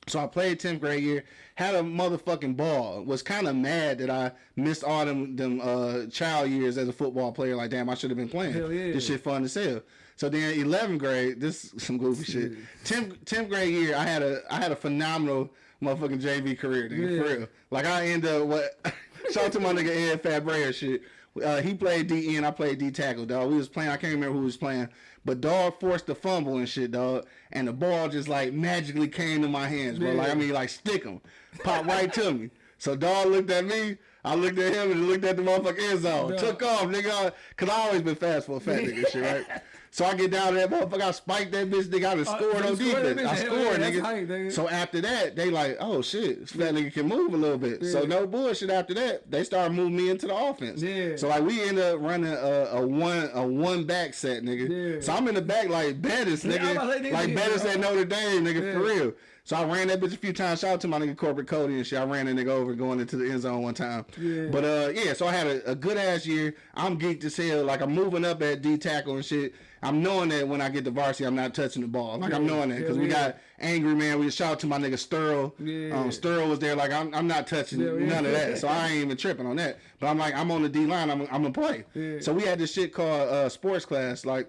C: So I played 10th grade year, had a motherfucking ball. Was kind of mad that I missed all them them uh, child years as a football player. Like damn, I should have been playing.
A: Hell yeah.
C: This shit fun as hell. So then 11th grade, this some goofy shit. 10th 10th grade year, I had a I had a phenomenal motherfucking JV career, nigga,
A: Yeah.
C: for real. Like I end up what. Shout out to my nigga Ed Fabre and shit. Uh, he played D and I played D tackle, dog. We was playing. I can't remember who was playing, but dog forced the fumble and shit, dog. And the ball just like magically came to my hands, bro. Like I mean, like stick him, pop right to me. So dog looked at me. I looked at him and looked at the motherfucking end zone.
A: Dog.
C: Took off, nigga. Cause I always been fast for a fat nigga, shit, right? So I get down to that motherfucker. I spiked that bitch. Nigga, I done
A: Uh,
C: scored
A: you
C: on defense. I scored, nigga.
A: nigga.
C: So after that, they like, oh shit, this fat nigga can move a little bit. So no bullshit. After that, they start moving me into the offense.
A: Yeah.
C: So like we end up running a, a one a one back set, nigga.
A: Yeah.
C: So I'm in the back like Bettis,
A: Yeah,
C: nigga.
A: To say, nigga,
C: like. Bettis at Notre Dame, nigga, for real. So I ran that bitch a few times. Shout out to my nigga corporate Cody and shit. I ran that nigga over going into the end zone one time.
A: Yeah.
C: But uh yeah, so I had a, a good ass year. I'm geeked as hell. Like I'm moving up at D tackle and shit. I'm knowing that when I get to varsity, I'm not touching the ball. Like I'm knowing that because
A: Hell
C: we
A: yeah.
C: got angry man. We shout out to my nigga Sturl.
A: Yeah.
C: Um, Sturl was there. Like I'm, I'm not touching
A: Yeah, yeah.
C: none of that. So I ain't even tripping on that. But I'm like, I'm on the D line. I'm, I'm gonna play.
A: Yeah.
C: So we had this shit called uh, sports class. Like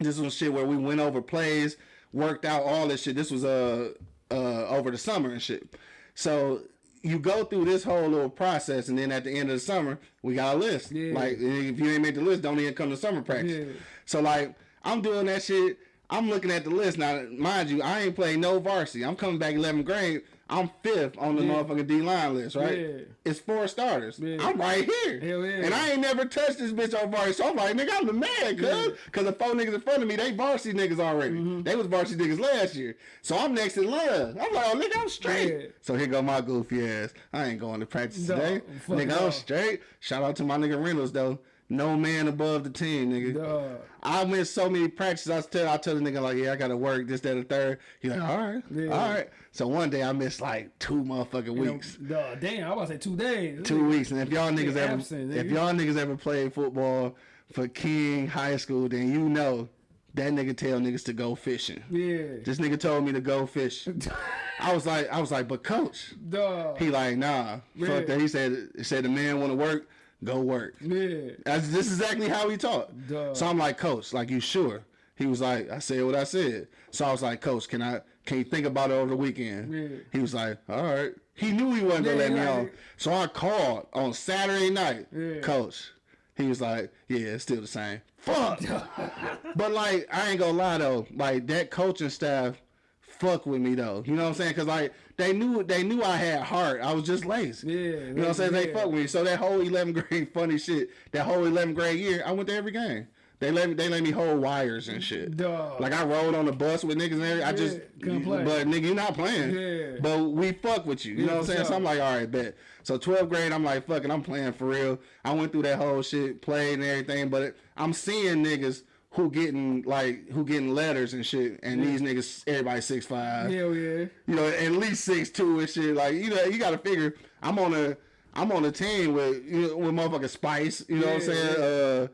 C: this was shit where we went over plays, worked out all this shit. This was uh uh over the summer and shit. So you go through this whole little process, and then at the end of the summer, we got a list.
A: Yeah.
C: Like if you ain't make the list, don't even come to summer practice.
A: Yeah.
C: So like I'm doing that shit. I'm looking at the list now. Mind you, I ain't playing no varsity. I'm coming back 11th grade. I'm fifth on the
A: Yeah.
C: motherfucking D line list, right?
A: Yeah.
C: It's four starters.
A: Yeah.
C: I'm right here.
A: Hell yeah.
C: And I ain't never touched this bitch on varsity. So I'm like, nigga, I'm the man, cuz. Cause the four niggas in front of me, they varsity niggas already.
A: Mm-hmm.
C: They was varsity niggas last year. So I'm next in line. I'm like, oh, nigga, I'm straight.
A: Yeah.
C: So here go my goofy ass. I ain't going to practice
A: No,
C: today. nigga,
A: no.
C: I'm straight. Shout out to my nigga Reynolds, though. No man above the team, nigga.
A: Dog.
C: I went so many practices. I tell I tell the nigga like, yeah, I gotta work this, that, and third. He like, all right,
A: Yeah.
C: all right. So one day I missed like two motherfucking
A: You know,
C: weeks,
A: damn, I was about to say two days.
C: two weeks. And if y'all niggas ever,
A: absent,
C: if y'all niggas ever played football for King High School, then you know that nigga tell niggas to go fishing.
A: Yeah.
C: This nigga told me to go fish. I was like, I was like, but coach,
A: Dog.
C: he like, nah,
A: Yeah.
C: fuck that. He said, he said the man want to work, go work.
A: yeah.
C: That's this is exactly how he talked.
A: Duh.
C: So I'm like, Coach, like you sure? He was like, I said what I said. So I was like, Coach, can I can you think about it over the weekend?
A: Yeah.
C: He was like, All right. He knew he wasn't gonna
A: Yeah,
C: let me off. So I called on Saturday night.
A: Yeah.
C: Coach. He was like, Yeah, it's still the same. Fuck. but like, I ain't gonna lie though, like that coaching staff fuck with me though. You know what I'm saying? Cause like they knew they knew I had heart. I was just lazy.
A: Yeah,
C: You know what I'm saying? They fuck with me. So that whole 11th grade funny shit, that whole 11th grade year, I went to every game. They let me they let me hold wires and shit.
A: Dog.
C: Like I rode on the bus with niggas and everything. I
A: Yeah,
C: just
A: couldn't play.
C: but nigga, you not playing.
A: Yeah.
C: But we fuck with you. You
A: Yeah,
C: know what I'm saying? So. I'm like, all right, bet. So 12th grade, I'm like, fucking, I'm playing for real. I went through that whole shit, played and everything, but it, I'm seeing niggas who getting like who getting letters and shit, and these niggas, everybody six five
A: Hell yeah.
C: you know, at least six two and shit. Like you know, you got to figure I'm on a I'm on a team with you know with motherfucking Spice. You know what I'm
A: Yeah,
C: saying? Uh,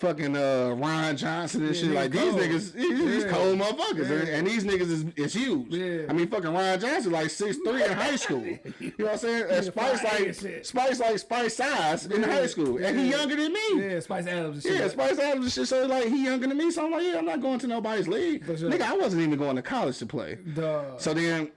C: fucking uh Ron Johnson and
A: Yeah,
C: shit. Like these niggas, these,
A: Yeah.
C: cold motherfuckers,
A: Yeah.
C: and, these niggas is, is huge.
A: Yeah.
C: I mean, fucking Ron Johnson like six three in high school. You know what I'm saying? And Spice like. Spice like Spice size in
A: Yeah,
C: high school, and he younger than me.
A: Yeah, Spice Adams and shit.
C: Yeah, Spice Adams and shit. So like he younger than me, so I'm like, yeah, I'm not going to nobody's league.
A: Sure.
C: Nigga, I wasn't even going to college to play.
A: Dog.
C: So then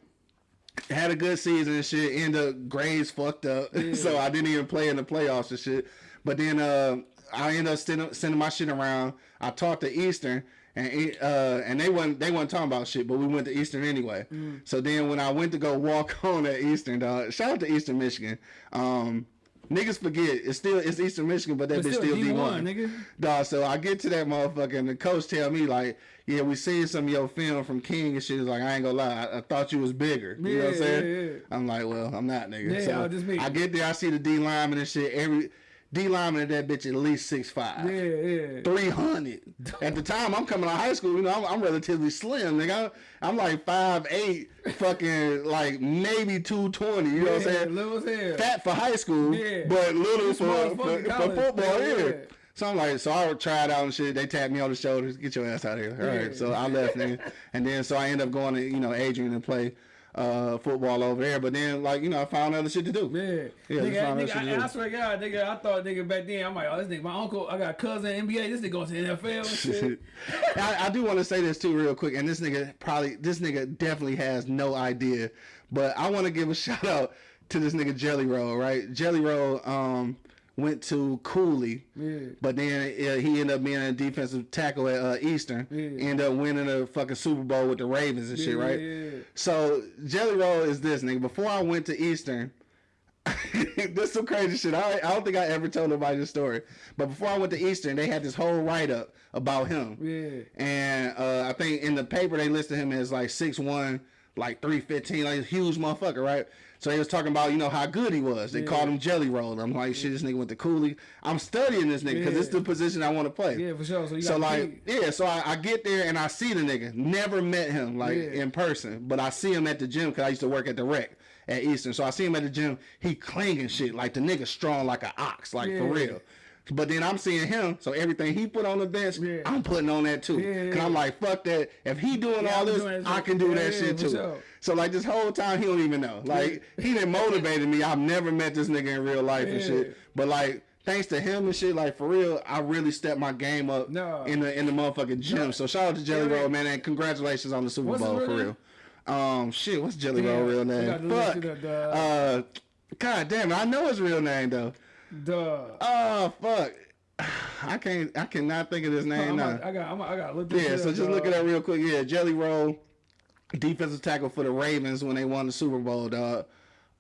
C: had a good season and shit. End up grades fucked up, so I didn't even play in the playoffs and shit. But then uh, I ended up sending, sending my shit around. I talked to Eastern. And it, uh, and they wasn't they wasn't talking about shit, but we went to Eastern anyway.
A: Mm.
C: So then when I went to go walk on at Eastern, dog, shout out to Eastern Michigan. Um, niggas forget it's still it's Eastern Michigan, but that
A: But
C: bitch
A: still
C: still D
A: D1, nigga.
C: Dog, so I get to that motherfucker and the coach tell me like, yeah, we seen some of your film from King and shit. He's like, I ain't gonna lie, I, I thought you was bigger. You know what I'm saying?
A: yeah, yeah.
C: I'm like, well, I'm not, nigga.
A: Yeah,
C: so
A: be-
C: I get there, I see the D lineman and shit. Every D lineman at that bitch at least six five.
A: Yeah, yeah.
C: 300. At the time, I'm coming out of high school, you know, I'm, I'm relatively slim, nigga. I'm, I'm like 5'8", fucking like maybe 220, you know what I'm saying?
A: little as hell.
C: Fat for high school,
A: Yeah.
C: but little for, for, for football,
A: Yeah,
C: yeah.
A: yeah.
C: So I'm like, so I tried out and shit. They tapped me on the shoulders, get your ass out of here. All right,
A: Yeah.
C: so I left, nigga. And then so I end up going to, you know, Adrian and play uh, football over there. But then, like, you know, I found other shit to do.
A: Yeah,
C: Yeah,
A: nigga, nigga, I. I swear to God, nigga, I thought nigga back then, I'm like, oh, this nigga, my uncle, I got a cousin in NBA, this nigga going to the NFL and shit.
C: I, I do want to say this too, real quick, and this nigga probably, this nigga definitely has no idea, but I want to give a shout out to this nigga Jelly Roll, right? Jelly Roll um, went to Cooley,
A: Yeah.
C: but then uh, he ended up being a defensive tackle at uh, Eastern,
A: Yeah.
C: ended up winning a fucking Super Bowl with the Ravens and shit, right?
A: yeah, yeah.
C: So Jelly Roll is this nigga. Before I went to Eastern, this some crazy shit. I, I don't think I ever told nobody this story. But before I went to Eastern, they had this whole write up about him.
A: Yeah.
C: And uh, I think in the paper they listed him as like six one, like three fifteen, like a huge motherfucker, right? So they was talking about you know how good he was. They called him Jelly Roll. I'm like, shit, this nigga went to Cooley. I'm studying this nigga because
A: Yeah.
C: it's the position I want to play.
A: Yeah, for sure. So you
C: So like, yeah, so I, I get there and I see the nigga. Never met him like
A: Yeah.
C: in person, but I see him at the gym because I used to work at the rec at Eastern. So I see him at the gym. He clinging shit like the nigga strong like an ox, like for
A: Yeah.
C: real. But then I'm seeing him, so everything he put on the bench,
A: Yeah.
C: I'm putting on that too.
A: Yeah,
C: Cause I'm like, fuck that. If he doing
A: Yeah,
C: all this,
A: doing
C: I can do
A: Yeah,
C: that
A: yeah,
C: shit too.
A: sure.
C: So like this whole time he don't even know. Like he didn't motivated me. I've never met this nigga in real life and shit. But like thanks to him and shit, like for real, I really stepped my game up
A: No.
C: in the in the motherfucking gym. So shout out to Jelly
A: Yeah.
C: Roll, man, and congratulations on the Super
A: What's
C: Bowl for real. Um, shit, what's Jelly
A: Damn,
C: Roll real name?
A: got to look
C: Fuck.
A: up.
C: Uh, God damn it, I know his real name though.
A: Duh.
C: Oh fuck, I can't, I cannot think of his name
A: I'm
C: now.
A: I got, I'm, I got look this
C: Yeah, so
A: up,
C: just look at that real quick. Yeah, Jelly Roll, defensive tackle for the Ravens when they won the Super Bowl, dog.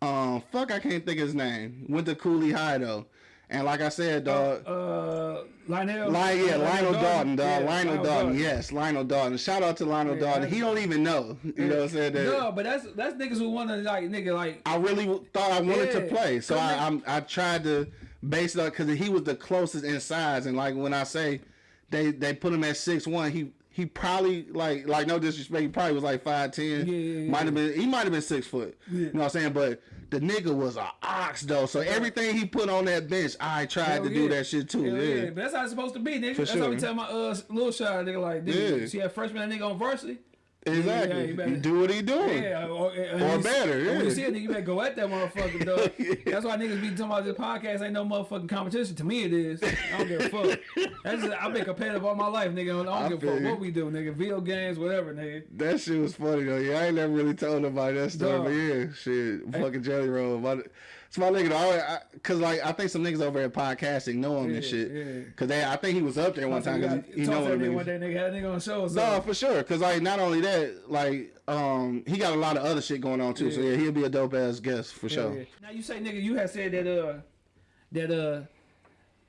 C: Um, fuck, I can't think of his name. Went to Cooley High though, and like I said, dog.
A: Uh, Lionel.
C: Lion, yeah, Lionel Dalton, dog.
A: Yeah,
C: Lionel Dalton, yes, Lionel Dalton. Shout out to Lionel
A: Yeah,
C: Dalton. He don't even know. You know what I'm saying? That
A: No, but that's that's niggas who want to like nigga like
C: I really thought I wanted to play, so I I'm, I tried to base it up because he was the closest in size, and like when I say they they put him at six one, he he probably like like no disrespect, he probably was like five ten.
A: Yeah, yeah, yeah.
C: Might have been he might have been six foot. You know what I'm saying? But the nigga was a ox though, so everything he put on that bench, I tried
A: Hell
C: to do that shit too.
A: Hell
C: yeah.
A: But that's how it's supposed to be, nigga.
C: For
A: that's how we tell my uh little shot nigga like, nigga,
C: Yeah.
A: see that freshman that nigga on varsity.
C: Exactly.
A: Yeah, you better-
C: do what he doing.
A: Yeah, or, or,
C: Or better,
A: and When
C: yeah.
A: you see a nigga, you better go at that motherfucker, dog.
C: Yeah.
A: That's why niggas be talking about this podcast ain't no motherfucking competition. To me, it is. I don't give a fuck. That's just, I've been competitive all my life, nigga. I don't
C: I
A: give a fuck
C: you.
A: what we do, nigga. Video games, whatever, nigga.
C: That shit was funny though. Yeah, I ain't never really told nobody that story,
A: Dog.
C: but yeah, shit, fucking Jelly Roll. But it's my nigga. Though. I, I, Cause like I think some niggas over at podcasting know him and shit.
A: yeah.
C: Cause they, I think he was up there one time. Cause he, he know
A: Talk to
C: them
A: that nigga one day, nigga. Had a nigga on show. So.
C: No, for sure. Cause like not only that, like um, he got a lot of other shit going on too. So
A: Yeah.
C: yeah, he'll be a dope ass guest for
A: Yeah,
C: sure.
A: yeah. Now you say, nigga, you had said that uh, that uh,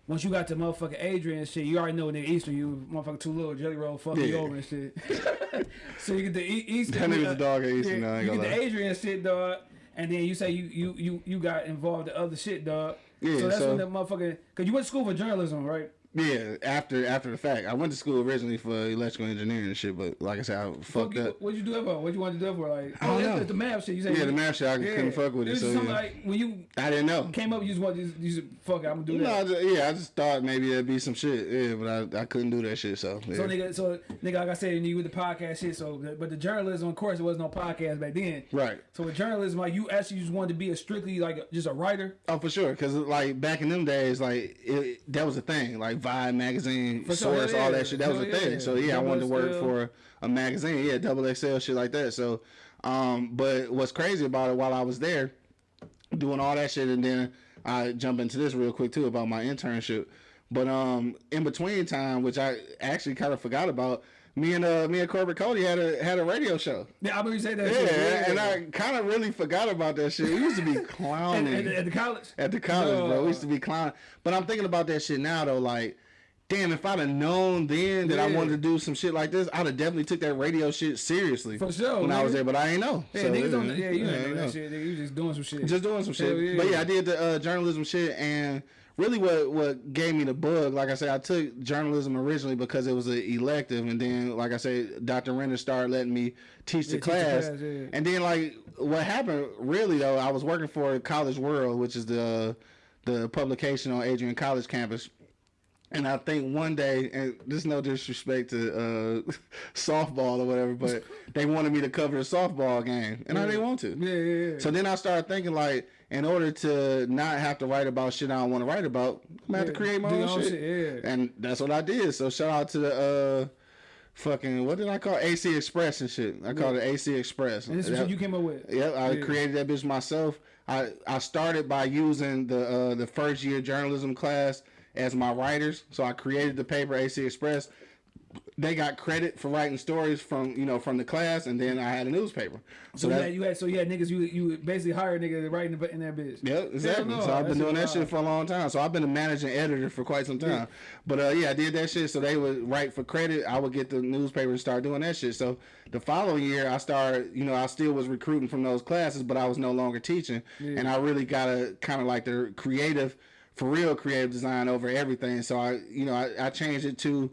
A: once you got to motherfucking Adrian shit, you already know nigga Eastern, you motherfucking too little jelly roll fucking you
C: Yeah.
A: over and shit. so you get the e Eastern.
C: That nigga's
A: uh,
C: a dog at Eastern,
A: yeah,
C: ain't
A: you get the. Adrian shit, dog. And then you say you you you you got involved in other shit, dog.
C: Yeah,
A: So that's
C: so-
A: when that motherfucking cause you went to school for journalism, right?
C: Yeah, after after the fact, I went to school originally for electrical engineering and shit, but like I said, I fucked
A: What,
C: up.
A: what'd you do that for? What'd you want to do for? Like,
C: I don't
A: oh,
C: know.
A: that's the math shit. You said
C: Yeah, the math shit, I couldn't fuck with it,
A: was
C: so, yeah.
A: like when you
C: I didn't know.
A: came up, you just want to just, you just fuck it, I'm gonna do
C: No,
A: that.
C: I just, yeah, I just thought maybe it'd be some shit. Yeah, but I, I couldn't do that shit. So, yeah.
A: So nigga, so nigga, like I said, you with the podcast shit. So, but the journalism, of course, it wasn't no podcast back then.
C: right.
A: So with journalism, like you actually just wanted to be a strictly like just a writer.
C: Oh, for sure. Because like back in them days, like it, that was a thing. Like Vibe magazine,
A: For sure,
C: Source,
A: yeah,
C: all that shit. That was a thing.
A: yeah.
C: So yeah, I wanted to work
A: XL.
C: for a magazine. Yeah, double XL shit like that. So, um, but what's crazy about it while I was there, doing all that shit, and then I jump into this real quick too about my internship. But um, in between time, which I actually kind of forgot about, me and uh, me and Corbett Cody had a had a radio show.
A: Yeah, I remember you say that.
C: Yeah,
A: shit.
C: and I kind of really forgot about that shit. We used to be clowning
A: at, at the college.
C: at the college, bro. We used to be clowning. But I'm thinking about that shit now though, like, damn, if I'd have known then that I wanted to do some shit like this, I'd have definitely took that radio shit seriously.
A: For sure,
C: When I was there, but I ain't know.
A: Yeah,
C: So,
A: niggas don't. Yeah, you
C: ain't
A: know
C: know.
A: that shit. Nigga, you just doing some shit.
C: Just doing some shit.
A: Yeah.
C: But yeah, I did the uh, journalism shit and really what what gave me the bug, like I said, I took journalism originally because it was an elective and then like I said, Dr. Renner started letting me teach the
A: Yeah, teach the
C: class.
A: class, yeah.
C: And then like what happened really though, I was working for College World, which is the the publication on Adrian College campus. And I think one day, and this is no disrespect to uh, softball or whatever, but they wanted me to cover the softball game, and I didn't want to.
A: Yeah, yeah, yeah.
C: So then I started thinking like, in order to not have to write about shit I don't want to write about, I'm gonna have to create my own,
A: own
C: shit.
A: shit, yeah.
C: And that's what I did. So shout out to the uh, fucking what did I call it? AC Express and shit. I called it AC Express.
A: and this is what you came up with.
C: Yep, I
A: Yeah.
C: created that bitch myself. I I started by using the uh, the first year journalism class as my writers. So I created the paper AC Express. They got credit for writing stories from you know from the class, and then I had a newspaper.
A: So
C: So
A: you
C: that,
A: had, you had so you had niggas you you basically hired niggas to write in, that bitch.
C: yeah, exactly.
A: no,
C: so I've been doing that shit for a long time. So I've been a managing editor for quite some time. But uh, yeah, I did that shit. So they would write for credit. I would get the newspaper and start doing that shit. So the following year, I started. You know, I still was recruiting from those classes, but I was no longer teaching, and I really got a kind of like the creative, for real creative design over everything. So I, you know, I, I changed it to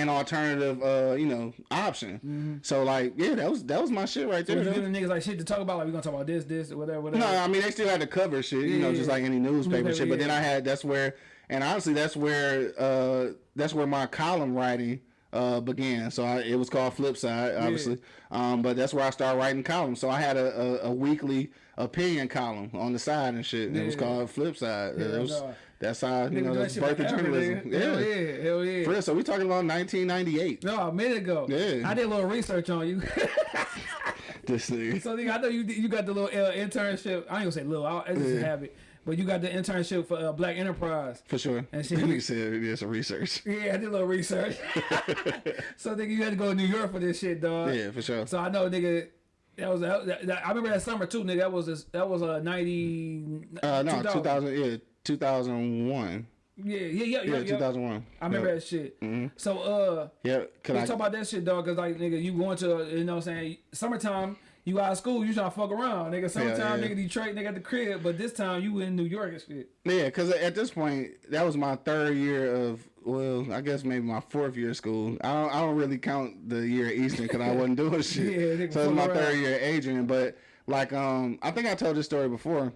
C: an alternative, uh, you know, option. So like, yeah, that was that was my shit right there. though.
A: giving niggas like shit to talk about, like we gonna talk about this, this, whatever, whatever.
C: No, I mean they still had to cover shit, you know,
A: Yeah,
C: just like any newspaper
A: Newspaper,
C: shit. But then. I had that's where, and honestly, that's where uh that's where my column writing uh began. So I, it was called Flip Side, obviously. Um, but that's where I started writing columns. So I had a, a, a weekly opinion column on the side and shit. And it was called Flip Side.
A: Yeah,
C: It was-
A: no.
C: That's how you know that's birth of journalism.
A: nigga. Hell
C: Yeah.
A: yeah, hell yeah.
C: For real, so we talking about 1998.
A: No, a minute ago.
C: Yeah.
A: I did a little research on you.
C: This nigga.
A: so nigga, I know you you got the little uh, internship. I ain't gonna say little. I, just
C: Yeah.
A: habit. But you got the internship for uh, Black Enterprise.
C: For sure.
A: And shit.
C: Nigga said did some research.
A: Yeah, I did a little research. so nigga, you had to go to New York for this shit, dog.
C: Yeah, for sure.
A: So I know, nigga. That was that, that, I remember that summer too, nigga. That was this, that was a ninety.
C: Uh, no, 2000, yeah, 2001.
A: Yeah, yeah, yeah, yeah.
C: Yeah,
A: yeah.
C: 2001.
A: I remember
C: yeah.
A: that shit. So uh,
C: Yeah, could
A: we
C: I
A: talk about that shit, dog. Cause like nigga, you going to you know what I'm saying summertime. You out of school, you trying to fuck around, nigga. Summertime,
C: yeah.
A: nigga, Detroit, nigga at the crib, but this time you in New York and shit.
C: Yeah, because at this point, that was my third year of, well, I guess maybe my fourth year of school. I don't, I don't really count the year at Eastern because I wasn't doing shit.
A: Yeah, nigga,
C: so it's my
A: fuck
C: third year at Adrian. But like, um, I think I told this story before.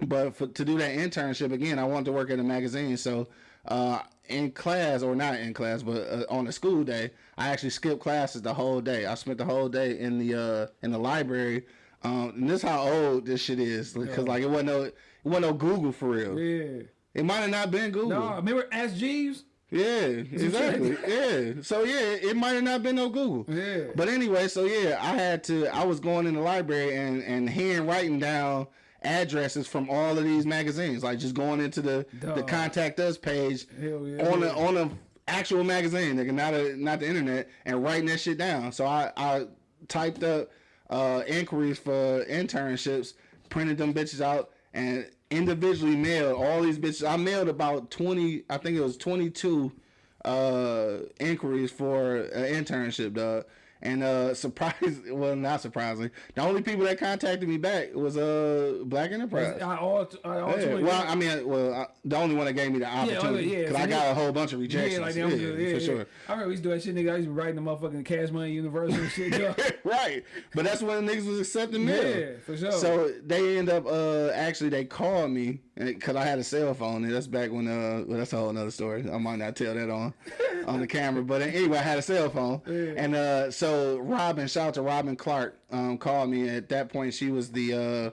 C: But for, to do that internship again, I wanted to work at a magazine. So uh, in class, or not in class, but uh, on a school day, I actually skipped classes the whole day. I spent the whole day in the uh, in the library. Um, and this is how old this shit is, because like it wasn't no, it wasn't no Google for real.
A: Yeah.
C: It might have not been Google.
A: No, remember Ask Jeeves?
C: Yeah, exactly. yeah. So yeah, it might have not been no Google.
A: Yeah.
C: But anyway, so yeah, I had to. I was going in the library and and hand writing down addresses from all of these magazines, like just going into the the contact us page
A: yeah.
C: on the on a actual magazine, nigga, not a not the internet, and writing that shit down. So I I typed up uh inquiries for internships, printed them bitches out, and individually mailed all these bitches. I mailed about twenty. I think it was twenty two uh inquiries for an internship, dog. And uh surprise well not surprisingly, the only people that contacted me back was uh Black Enterprise.
A: I all, I all
C: Yeah, well, I mean, well, I, the only one that gave me the opportunity,
A: yeah,
C: because
A: so
C: I got a whole bunch of rejections.
A: yeah, like
C: yeah,
A: yeah,
C: for sure.
A: I remember we used to do that shit, nigga. I used to be writing the motherfucking Cash Money universal and shit.
C: Right, but that's when niggas was accepting mail.
A: Yeah, for sure.
C: So they end up uh actually they called me because I had a cell phone. And that's back when uh well, that's a whole another story. I might not tell that on on the camera, but anyway, I had a cell phone, and uh so Robin, shout out to Robin Clark, um called me. At that point, she was the uh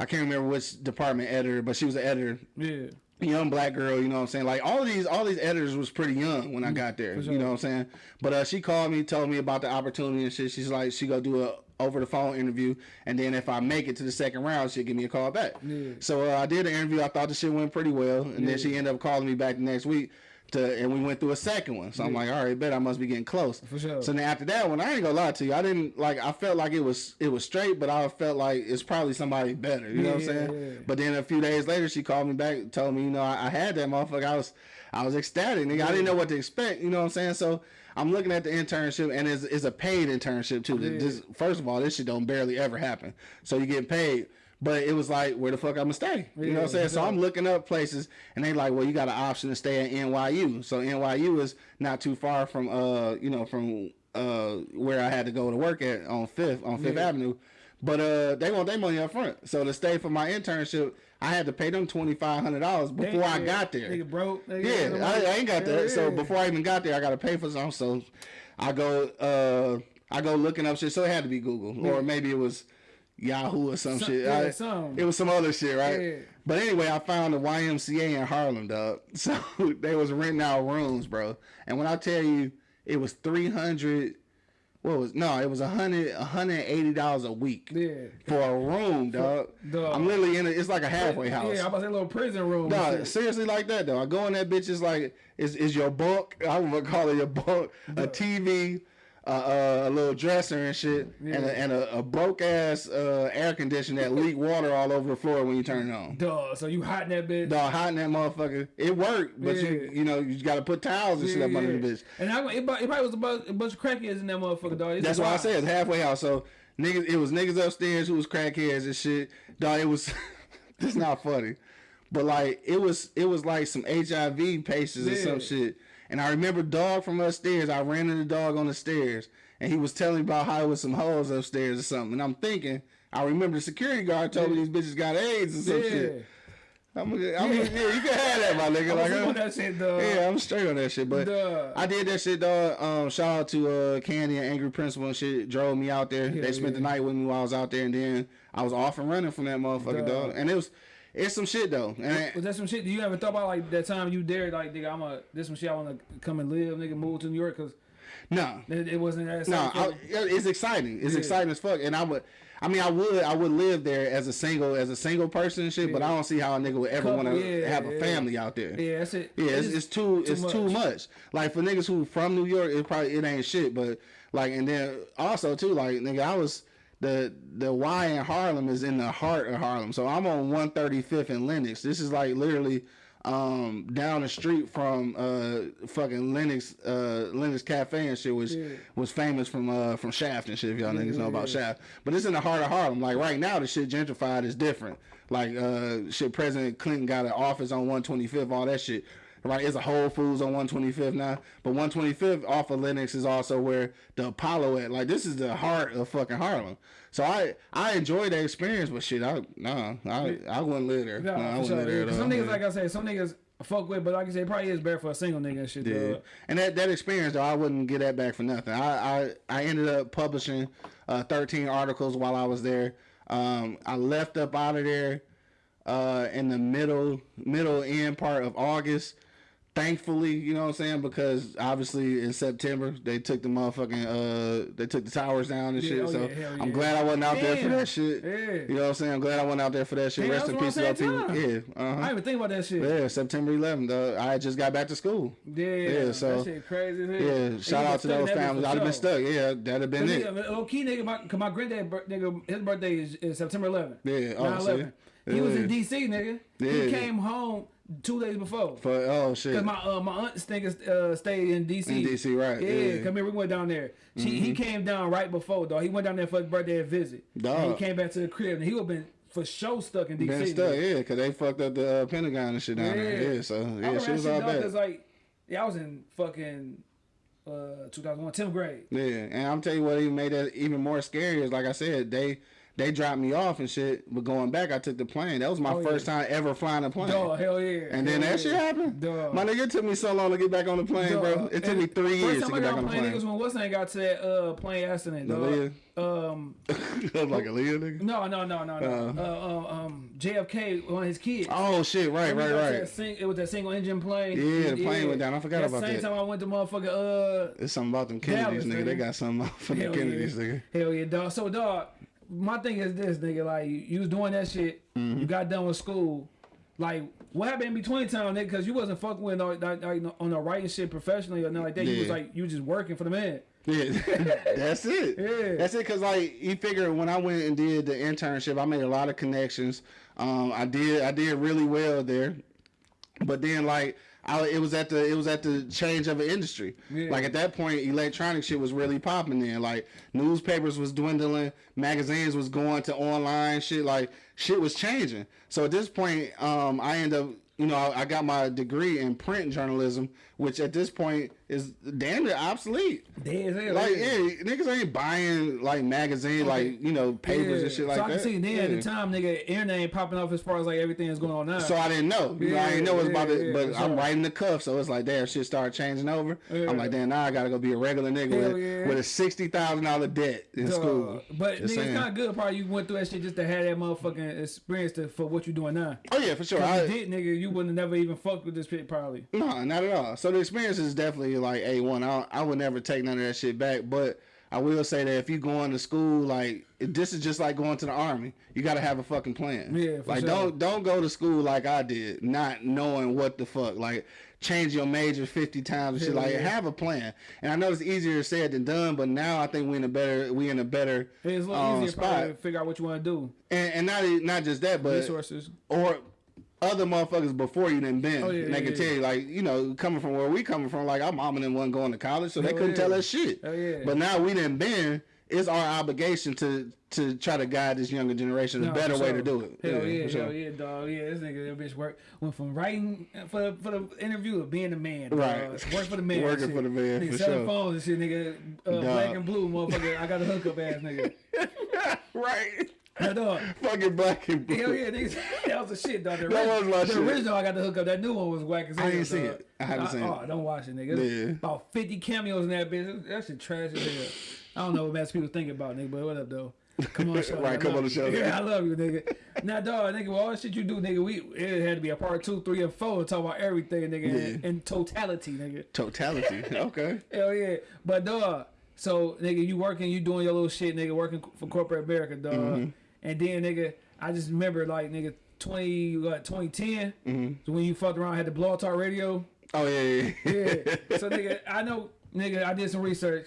C: I can't remember which department editor, but she was the editor
A: yeah.
C: young black girl, you know what I'm saying? Like all these all these editors was pretty young when I got there. You know what I'm saying? But uh she called me, told me about the opportunity and shit. She's like she go do a over the phone interview and then if I make it to the second round, she'll give me a call back. So uh, I did the interview. I thought the shit went pretty well. And then she ended up calling me back the next week to and we went through a second one. So I'm like, all right, bet I must be getting close.
A: For sure.
C: So then after that one, I ain't gonna lie to you. I didn't like I felt like it was it was straight, but I felt like it's probably somebody better. You know what I'm saying?
A: yeah.
C: But then a few days later, she called me back, told me, you know, I, I had that motherfucker. I was, I was ecstatic, nigga. I didn't know what to expect. You know what I'm saying? So I'm looking at the internship, and it's, it's a paid internship too. This, first of all, this shit don't barely ever happen. So you get paid. But it was like, where the fuck I'ma stay? You know what I'm
A: Yeah,
C: saying? So. I'm looking up places, and they like, well, you got an option to stay at NYU. So NYU is not too far from, uh, you know, from uh where I had to go to work at on Fifth on Fifth
A: Yeah.
C: Avenue. But uh, they want their money up front. So to stay for my internship, I had to pay them twenty five hundred dollars before I
A: Yeah,
C: got there.
A: Nigga broke. Nigga,
C: Yeah, I, I ain't got that. So before I even got there, I got to pay for some. So I go, uh, I go looking up shit. So it had to be Google, or maybe it was Yahoo or some,
A: Some-
C: shit.
A: yeah,
C: I-. It was some other shit, right?
A: Yeah.
C: But anyway, I found the YMCA in Harlem, dog. So they was renting out rooms, bro. And when I tell you, it was three hundred. What was no? It was a hundred, a hundred eighty dollars a week
A: Yeah.
C: for a room, dog. I'm literally in it. It's like a halfway house.
A: Yeah, I'm about to say a little prison room.
C: No, seriously like that though. I go in that bitch it's like is is your bunk. I would call it your bunk. A TV, uh, a little dresser and shit, and a, and a, a broke ass uh, air conditioner that leak water all over the floor when you turn it on.
A: Duh. So you hot in that bitch?
C: Dog, hot in that motherfucker. It worked, but you
A: Yeah.
C: you know you got to put towels and shit up under the bitch.
A: And I, it, probably- it probably was a bunch, a bunch of crackheads in that motherfucker, dog. It's
C: That's why I said it's halfway house. So niggas, it was niggas upstairs who was crackheads and shit. Dog, it was. it's not funny, but like it was, it was like some HIV patients or some shit. And I remember dog from upstairs. I ran into the dog on the stairs, and he was telling me about how it was some hoes upstairs or something. And I'm thinking, I remember the security guard told me these bitches got AIDS or some
A: Yeah.
C: shit. I'm, I'm, yeah. you can have that, my nigga. Like, I'm-
A: on that shit, dog.
C: yeah, I'm straight on that shit. But
A: Duh.
C: I did that shit, dog. Um, shout out to uh, Candy and Angry Principal and shit. Drove me out there. they spent the night with me while I was out there, and then I was off and running from that motherfucker,
A: Duh.
C: dog. And it was, it's some shit though. And
A: Was that some shit? Do you ever thought about like that time you dared like nigga? I'm a this some shit I want to come and live, nigga. Move to New York because
C: no,
A: it, it wasn't that.
C: no, I, it's exciting. It's
A: Yeah.
C: exciting as fuck. And I would, I mean, I would, I would live there as a single, as a single person and shit. But I don't see how a nigga would ever want to
A: yeah,
C: have a
A: yeah.
C: family out there.
A: yeah, that's it.
C: Yeah, it's, it's too it's too
A: much.
C: much. Like for niggas who from New York, it probably it ain't shit. But like, and then also too, like nigga, I was the the Y in Harlem is in the heart of Harlem. So I'm on 135th and Lenox. This is like literally um down the street from uh fucking Lenox uh Lennox Cafe and shit which
A: Yeah.
C: was famous from uh from Shaft and shit if y'all niggas know about Shaft. But it's in the heart of Harlem. Like right now the shit gentrified is different. Like uh shit President Clinton got an office on 125th, all that shit. Right, it's a Whole Foods on 125th now, but 125th off of Lenox is also where the Apollo at. Like this is the heart of fucking Harlem. So I I enjoy that experience, but shit, I nah, I I wouldn't live there.
A: No,
C: Nah, I wouldn't
A: sure.
C: live there.
A: 'cause some niggas, like I said, some niggas fuck with, but like I said, it probably is better for a single nigga and shit.
C: Yeah.
A: dog.
C: And that, that experience though, I wouldn't get that back for nothing. I I, I ended up publishing uh, 13 articles while I was there. Um, I left up out of there uh, in the middle middle end part of August. Thankfully, you know what I'm saying, because obviously in September they took the motherfucking uh they took the towers down and
A: Yeah,
C: shit.
A: oh
C: so
A: yeah,
C: I'm
A: yeah.
C: glad I wasn't out there for that shit.
A: Yeah.
C: You know what I'm saying? I'm glad I wasn't out there for that shit.
A: Damn,
C: Rest in peace to people. Yeah.
A: I
C: Uh-huh.
A: didn't even think about that shit.
C: Yeah, September 11th. Uh, I just got back to school.
A: Yeah,
C: Yeah, so-
A: that shit crazy. as hell.
C: Yeah, shout out to those
A: stuck in that
C: families. I'd have been stuck. Yeah, that'd have been it.
A: low key nigga, my, cause my granddad, nigga, his birthday is, is September 11th.
C: Yeah, oh,
A: 9/11. He was in D.C. nigga.
C: Yeah.
A: He came home two days before.
C: For oh shit.
A: Cause my uh, my aunt nigga uh, stayed in D.C.
C: In DC, right,
A: Yeah,
C: yeah. Mm-hmm.
A: come here. We went down there. She, He came down right before dog. He went down there for his birthday visit.
C: Dog.
A: And he came back to the crib and he would have been for sure stuck in D.C.
C: been stuck, yeah, because they fucked up the uh, Pentagon and shit down there. Yeah, so yeah, she was all bad.
A: Cause like, yeah, I was in fucking uh 2001, 10th grade.
C: Yeah, and I'm telling you what even made that even more scary is like I said, they they dropped me off and shit. But going back, I took the plane. That was my
A: Oh, yeah.
C: first time ever flying a plane.
A: Dog, hell yeah.
C: And then
A: hell
C: that shit happened.
A: Dog.
C: My nigga, it took me so long to get back on the plane, bro. It took
A: And
C: me three years to
A: I
C: get back on the
A: plane,
C: plane.
A: niggas when what's name got to that uh plane accident, dog.
C: Aaliyah?
A: Um,
C: was like Aaliyah nigga.
A: no, no, no, no, no. Uh, uh, um, JFK, one of his kids.
C: Oh shit! Right, right,
A: that- that
C: right.
A: sing- it was that single engine plane.
C: Yeah, the plane went down. I forgot about
A: same
C: that.
A: time I went to motherfucker. Uh,
C: It's something about them Kennedys,
A: Dallas,
C: nigga. They got something out for the Kennedys,
A: yeah.
C: nigga.
A: Hell yeah, dog. So dog, my thing is this, nigga. Like you, was doing that shit.
C: Mm-hmm.
A: You got done with school. Like what happened in between time, nigga? Because you wasn't fucking with no, like, on the writing shit professionally or nothing like that. You was like you just working for the man.
C: Yeah, that's it.
A: Yeah.
C: That's it. Cause like you figure when I went and did the internship, I made a lot of connections. Um, I did I did really well there, but then like I, it was at the it was at the change of an industry.
A: Yeah.
C: Like at that point, electronic shit was really popping. Then like newspapers was dwindling, magazines was going to online shit. Like shit was changing. So at this point, um, I end up. You know, I, I got my degree in print journalism, which at this point is damn near obsolete.
A: As hell.
C: Like, yeah, niggas ain't buying like magazines, like you know, papers and shit like that.
A: so I can see then at the time, nigga, internet ain't popping off as far as like everything is going on now.
C: So I didn't know. You know, I didn't know it was about
A: yeah,
C: to, but I'm writing the cuff, so it's like, damn, shit started changing over.
A: Yeah.
C: I'm like, damn, now I gotta go be a regular nigga with,
A: yeah.
C: with a sixty thousand dollar debt in
A: Dog.
C: school.
A: But nigga, it's not good. Probably you went through that shit just to have that motherfucking experience to, for what you're doing now.
C: Oh yeah, for sure. I,
A: you did, nigga, you wouldn't have never even fucked with this shit probably.
C: No, not at all. So the experience is definitely like a one. I I would never take none of that shit back. But I will say that if you going to school, like this is just like going to the army. You got to have a fucking plan.
A: Yeah, for
C: like
A: sure.
C: don't don't go to school like I did, not knowing what the fuck. Like change your major fifty times and shit. Like
A: yeah.
C: have a plan. And I know it's easier said than done, but now I think we in a better we in a better
A: It's a little
C: um,
A: easier
C: spot.
A: to figure out what you want to do.
C: And, and not not just that, but
A: Resources.
C: or other motherfuckers before you done been.
A: Oh, yeah,
C: and they
A: yeah,
C: can
A: yeah.
C: tell you, like, you know, coming from where we coming from, like our mom and them wasn't going to college, so they
A: Hell
C: couldn't
A: yeah.
C: tell us shit.
A: Hell yeah.
C: But now we done been, it's our obligation to to try to guide this younger generation a better
A: for
C: way
A: sure.
C: to do it.
A: Hell yeah,
C: for sure.
A: hell yeah, dog. Yeah, this nigga, that bitch work went from writing for the, for the interview to being the man. Dog.
C: Right.
A: Work for the man.
C: Working for the man,
A: Nigga
C: for
A: selling
C: sure.
A: phones and shit, nigga. Uh, black and blue, motherfucker. I got a hookup ass nigga.
C: right.
A: Now, dog.
C: Fucking black and blue.
A: Hell yeah, niggas. that was the shit, dog. The,
C: That was my
A: the
C: shit.
A: original I got the hookup. That new one was whack as hell.
C: I ain't see
A: dog.
C: it. I haven't seen
A: oh,
C: it.
A: don't watch it, nigga.
C: Yeah.
A: About 50 cameos in that bitch. That shit trash as hell. I don't know what most people think about, nigga, but what up, though? Come on, show.
C: Right,
A: I
C: come on the
A: you.
C: show.
A: Yeah, I love you, nigga. Now, dog, nigga, all the shit you do, nigga, we it had to be a part two, three, and four to talk about everything, nigga, in,
C: Yeah.
A: in totality, nigga.
C: Totality. okay.
A: Hell yeah. But dog, so nigga, you working, you doing your little shit, nigga, working for corporate America, dog.
C: Mm-hmm.
A: And then nigga, I just remember like nigga, twenty what, 2010,
C: Mm-hmm.
A: so when you fucked around, had the Blog Talk Radio.
C: Oh yeah, yeah.
A: Yeah. so nigga, I know, nigga, I did some research.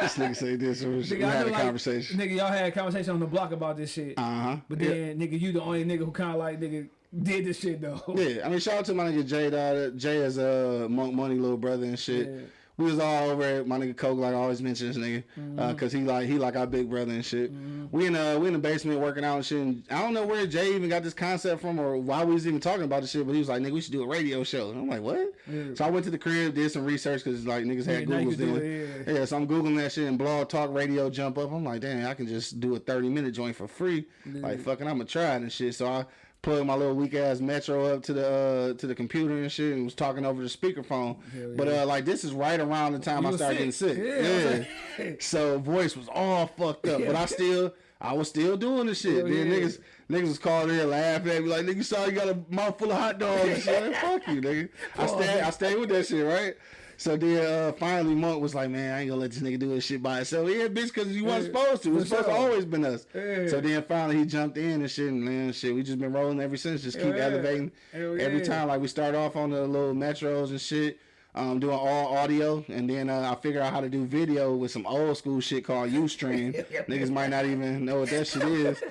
C: this nigga say this. We
A: Nigga, I
C: had
A: know,
C: a
A: like,
C: conversation.
A: Nigga, y'all had a conversation on the block about this shit.
C: Uh huh.
A: but then, nigga, you the only nigga who kind of like nigga did this shit though.
C: Yeah, I mean, shout out to my nigga Jay. Dog. Jay is a uh, Monk Money little brother and shit.
A: Yeah.
C: We was all over it. My nigga Coke like I always mention this nigga,
A: Mm-hmm.
C: uh, cause he like he like our big brother and shit. We in uh we in the basement working out and shit. And I don't know where Jay even got this concept from or why we was even talking about this shit. But he was like, nigga, we should do a radio show. And I'm like, what?
A: Yeah.
C: So I went to the crib, did some research cause like niggas had
A: Yeah,
C: Google's
A: can do
C: then.
A: it,
C: yeah. so I'm googling that shit and blog talk radio jump up. I'm like, damn, I can just do a 30 minute joint for free. Like fucking, I'm gonna try it and shit. So I plugged my little weak ass Metro up to the uh, to the computer and shit and was talking over the speakerphone.
A: Hell
C: But uh, like this is right around the time
A: You
C: I started getting
A: sick.
C: sick.
A: Yeah,
C: Yeah. so voice was all fucked up, but I still I was still doing the shit.
A: Hell
C: then
A: yeah.
C: niggas niggas was calling in laughing at me like, nigga, saw you got a mouth full of hot dogs and shit. Like, Fuck you, nigga. I stayed I stayed with that shit, right? So then uh, finally Monk was like, man, I ain't gonna let this nigga do this shit by himself. Yeah, bitch, cause you wasn't
A: Yeah,
C: supposed to. It was
A: for
C: supposed to always been us.
A: Yeah.
C: So then finally he jumped in and shit and man, shit, we just been rolling ever since. Just keep
A: yeah.
C: elevating
A: Hell
C: every
A: yeah.
C: time. Like we start off on the little metros and shit. Um, doing all audio, and then uh, I figure out how to do video with some old school shit called UStream. Niggas might not even know what that shit is.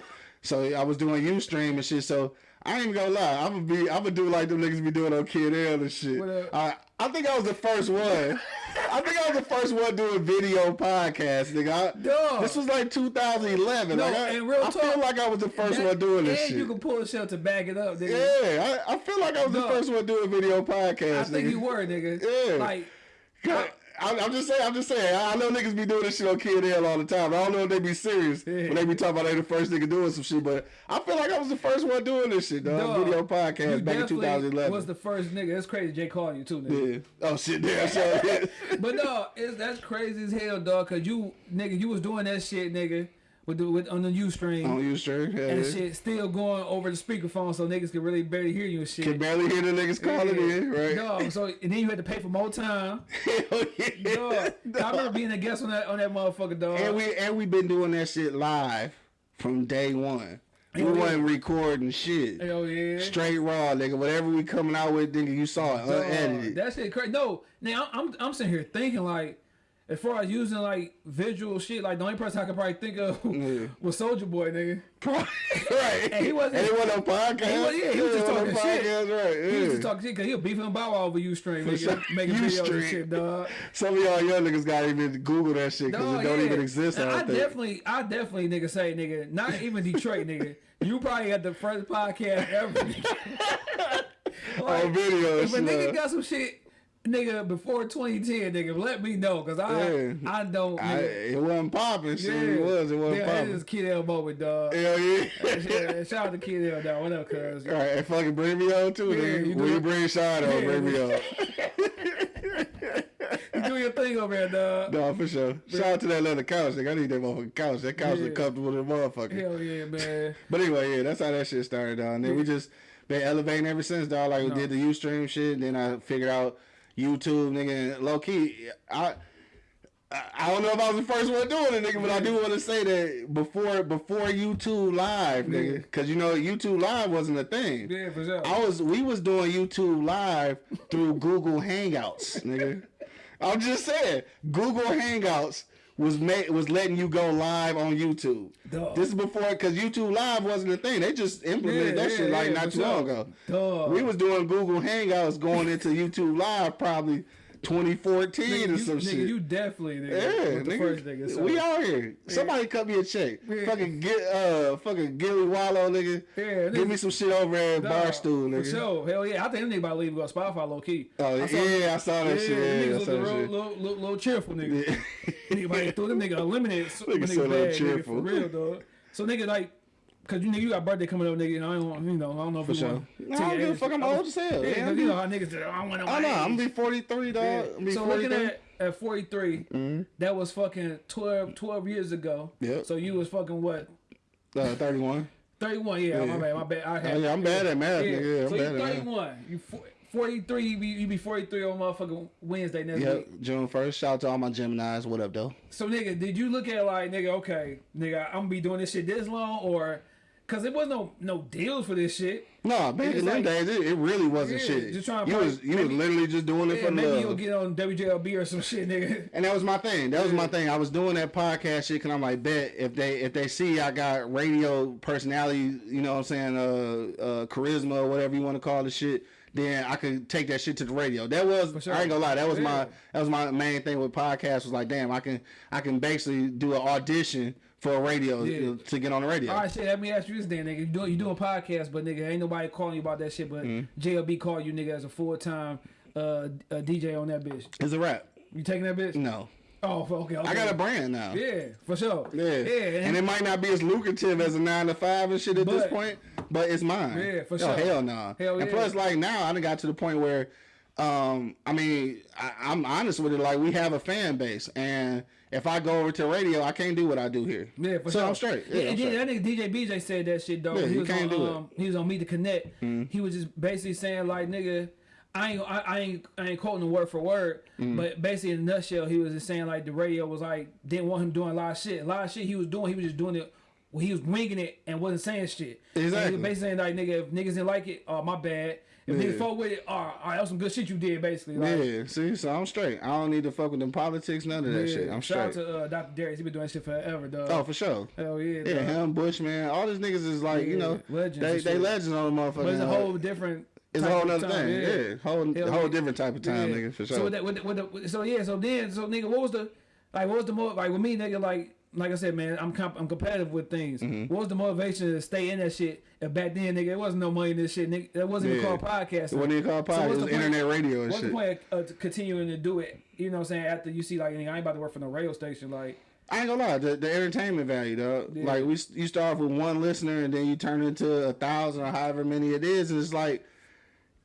C: So I was doing UStream and shit. So I ain't gonna lie, I'm gonna be, I'm gonna do like them niggas be doing on Kid L and shit. I, I think I was the first one. I think I was the first one doing video podcast, nigga. I. This was like 2011.
A: No,
C: like I,
A: and real
C: I feel
A: talk,
C: like I was the first
A: That-
C: one doing this
A: and
C: shit.
A: you can pull a shell to back it up, nigga.
C: yeah, I, I feel like I was the first one doing video podcast.
A: I think
C: nigga.
A: you were, nigga.
C: Yeah.
A: Like,
C: I, I'm, I'm just saying. I'm just saying. I I know niggas be doing this shit on Kid L all the time. I don't know if they be serious when they be talking about they the first nigga doing some shit. But I feel like I was the first one doing this shit, dog.
A: dog,
C: Video podcast back in
A: definitely
C: 2011.
A: Was the first nigga. That's crazy. Jay called you too, nigga.
C: yeah. Oh shit. Damn. So,
A: But no, it's that's crazy as hell, dog. Cause you, nigga, you was doing that shit, nigga, with the with on the UStream
C: on you sure? Yeah.
A: and shit, still going over the speakerphone, so niggas can really barely hear you and shit.
C: Can barely hear the niggas calling in, right?
A: Dog, so and then you had to pay for more time.
C: Hell oh, yeah.
A: Dog, I remember being a guest on that on that motherfucker, dog.
C: And we and we been doing that shit live from day one. Oh, we
A: Hell yeah.
C: wasn't recording shit.
A: Hell yeah.
C: Straight raw, nigga. Whatever we coming out with, nigga, you saw it unedited.
A: That shit crazy. No, now I'm, I'm I'm sitting here thinking like, as far as using like visual shit, like the only person I could probably think of
C: Yeah.
A: was Soulja Boy, nigga.
C: right.
A: And he wasn't-
C: And he wasn't on podcast.
A: He was- yeah, he was just talking shit.
C: podcast, Right.
A: He was just talking shit because he was beefing Bow Wow over Ustream, nigga,
C: sure.
A: making videos and shit, dog.
C: Some of y'all young niggas gotta even Google that shit because it don't
A: yeah.
C: even exist. I
A: And
C: don't
A: I
C: think.
A: definitely, I definitely, nigga, say, nigga, not even Detroit, nigga. You probably had the first podcast ever.
C: on video.
A: If a nigga got some shit, nigga, before 2010, nigga, let me know, cause I,
C: Yeah.
A: I don't.
C: I, it wasn't popping. Shit, it was. It wasn't
A: yeah, it
C: popping.
A: Kid L moment, dog.
C: Hell yeah.
A: Yeah, shout out to Kid L, dog. What up, cuz?
C: All right, and fucking bring me on too,
A: Yeah,
C: nigga.
A: you
C: When you bring Sean on,
A: Yeah.
C: bring me on.
A: You do your thing over there, dog.
C: No, for sure. Shout out to that leather couch, nigga. I need that motherfucking couch. That couch
A: Yeah.
C: is comfortable the motherfucker.
A: Hell yeah, man.
C: But anyway, yeah, that's how that shit started, dog. And then we just been elevating ever since, dog. Like we
A: No.
C: did the Ustream shit, then I figured out YouTube, nigga. Low key, I. I don't know if I was the first one doing it, nigga, but I do want to say that before before YouTube Live, nigga, because you know YouTube Live wasn't a thing.
A: Yeah, for sure.
C: I was we was doing YouTube Live through Google Hangouts, nigga. I'm just saying, Google Hangouts was made was letting you go live on YouTube.
A: Dog.
C: This is before because YouTube Live wasn't a thing. They just implemented
A: Yeah,
C: that
A: yeah,
C: shit like
A: yeah,
C: not too long ago.
A: Dog.
C: We was doing Google Hangouts going into YouTube Live probably 2014
A: nigga,
C: or
A: you,
C: some
A: nigga,
C: shit.
A: you definitely, nigga,
C: Yeah, nigga,
A: first nigga. So.
C: we out here. Somebody cut me a check.
A: Yeah.
C: Fucking get uh fucking Gillie Wallo, nigga.
A: Yeah,
C: Give me some shit over at
A: Dog,
C: Barstool, nigga.
A: For sure. Hell yeah. I think nigga about to leave go Spotify low key.
C: Oh
A: I saw-
C: yeah, I saw that
A: yeah,
C: shit. Yeah,
A: niggas
C: that
A: real,
C: shit.
A: little, little, little cheerful, nigga.
C: Yeah.
A: nigga throw them nigga eliminated. So,
C: Nigga
A: nigga
C: little
A: bad, nigga, for real, dog. So nigga like, cause you nigga you got birthday coming up, nigga. And I don't, want- you know, I don't know if
C: For
A: you
C: sure.
A: want.
C: No, I don't give a fuck. I'm old as hell.
A: Yeah,
C: Yeah,
A: you know how niggas. say, I want to.
C: I know. I'm gonna be 43, dog.
A: Yeah.
C: I'm be
A: So
C: 43.
A: looking at at 43, that was fucking 12, 12 years ago.
C: Yep.
A: So you was fucking what?
C: uh, 31.
A: 31, yeah, my
C: Yeah.
A: bad, my bad. I had,
C: Oh, yeah, I'm bad at math, nigga. Yeah, I'm
A: so
C: bad
A: you
C: at math.
A: 31. You fo- 43, you be, you be 43 on motherfucking Wednesday next
C: Yep,
A: week.
C: June 1st. Shout out to all my Geminis. What up, though?
A: So nigga, did you look at like nigga, okay, nigga, I'm gonna be doing this shit this long or cause it was no no deals for this shit.
C: No, back in them days, it, it really wasn't
A: Yeah,
C: shit.
A: just trying to
C: you
A: play-
C: was you
A: maybe-
C: was literally just doing it
A: Yeah,
C: for
A: maybe
C: love.
A: you'll get on WJLB or some shit, nigga.
C: And that was my thing. That was my thing. I was doing that podcast shit because I'm like, bet if they if they see I got radio personality, you know what I'm saying, uh, uh, charisma or whatever you want to call the shit, then I could take that shit to the radio. That was
A: sure.
C: I ain't gonna lie. That was
A: Yeah.
C: my that was my main thing with podcasts. Was like, damn, I can I can basically do an audition for a radio
A: Yeah.
C: to get on the radio.
A: All right, shit. Let me ask you this, then, nigga. You doing you doing podcast, but nigga, ain't nobody calling you about that shit. But
C: Mm-hmm.
A: JLB called you, nigga, as a full time uh, DJ on that bitch.
C: It's a rap.
A: You taking that bitch?
C: No,
A: Oh, okay, okay.
C: I got a brand now.
A: Yeah, for sure.
C: Yeah.
A: yeah,
C: and it might not be as lucrative as a nine to five and shit at this point, but it's mine.
A: Yeah, for
C: Oh,
A: sure.
C: Hell no.
A: Hell
C: and
A: yeah.
C: plus, like now, I done got to the point where, um, I mean, I, I'm honest with it. Like we have a fan base, and if I go over to radio, I can't do what I do here.
A: Yeah, for
C: so
A: sure.
C: I'm straight. Yeah,
A: and
C: I'm straight.
A: that nigga DJ BJ said that shit though.
C: Yeah,
A: he
C: you
A: was
C: can't
A: on,
C: do it.
A: Um, he was on Meet the Connect. He was just basically saying like, nigga, I ain't, I, I ain't, I ain't quoting the word for word,
C: Mm-hmm.
A: but basically in a nutshell, he was just saying like the radio was like didn't want him doing a lot of shit. A lot of shit he was doing, he was just doing it. Well, he was winging it and wasn't saying shit.
C: Exactly.
A: was basically saying like, nigga, if niggas didn't like it, oh my bad. If
C: Yeah.
A: niggas fuck with it, oh, all right, that was some good shit you did, basically. Like,
C: Yeah, see, so I'm straight. I don't need to fuck with them politics, none of that
A: yeah.
C: shit. I'm
A: Shout
C: straight.
A: out to uh, Dr. Darius. He been doing shit forever, dog.
C: oh, for sure.
A: Hell yeah,
C: Yeah,
A: dog.
C: him, Bush, man, all these niggas is like, you know,
A: legends
C: they they legends on the motherfucker.
A: But it's a whole different.
C: It's a whole
A: time,
C: thing. Yeah, whole
A: Hell
C: whole
A: yeah.
C: different type of time,
A: Yeah.
C: nigga, for sure.
A: So with that, with the, with the, so yeah, so then, so nigga, what was the, like, what was the more, like with me, nigga, like, like I said, man, I'm comp- I'm competitive with things.
C: Mm-hmm.
A: What was the motivation to stay in that shit? If back then, nigga, it wasn't no money in this shit, nigga. That wasn't even called podcasting.
C: It wasn't even called
A: So
C: podcast.
A: what's
C: it was
A: the
C: internet radio and
A: What's
C: shit.
A: the point of uh, continuing to do it? You know what I'm saying? After you see, like, I ain't about to work for no radio station, like.
C: I ain't gonna lie, the, the entertainment value, though.
A: Yeah.
C: Like we, you start off with one listener, and then you turn into a thousand or however many it is, and it's like,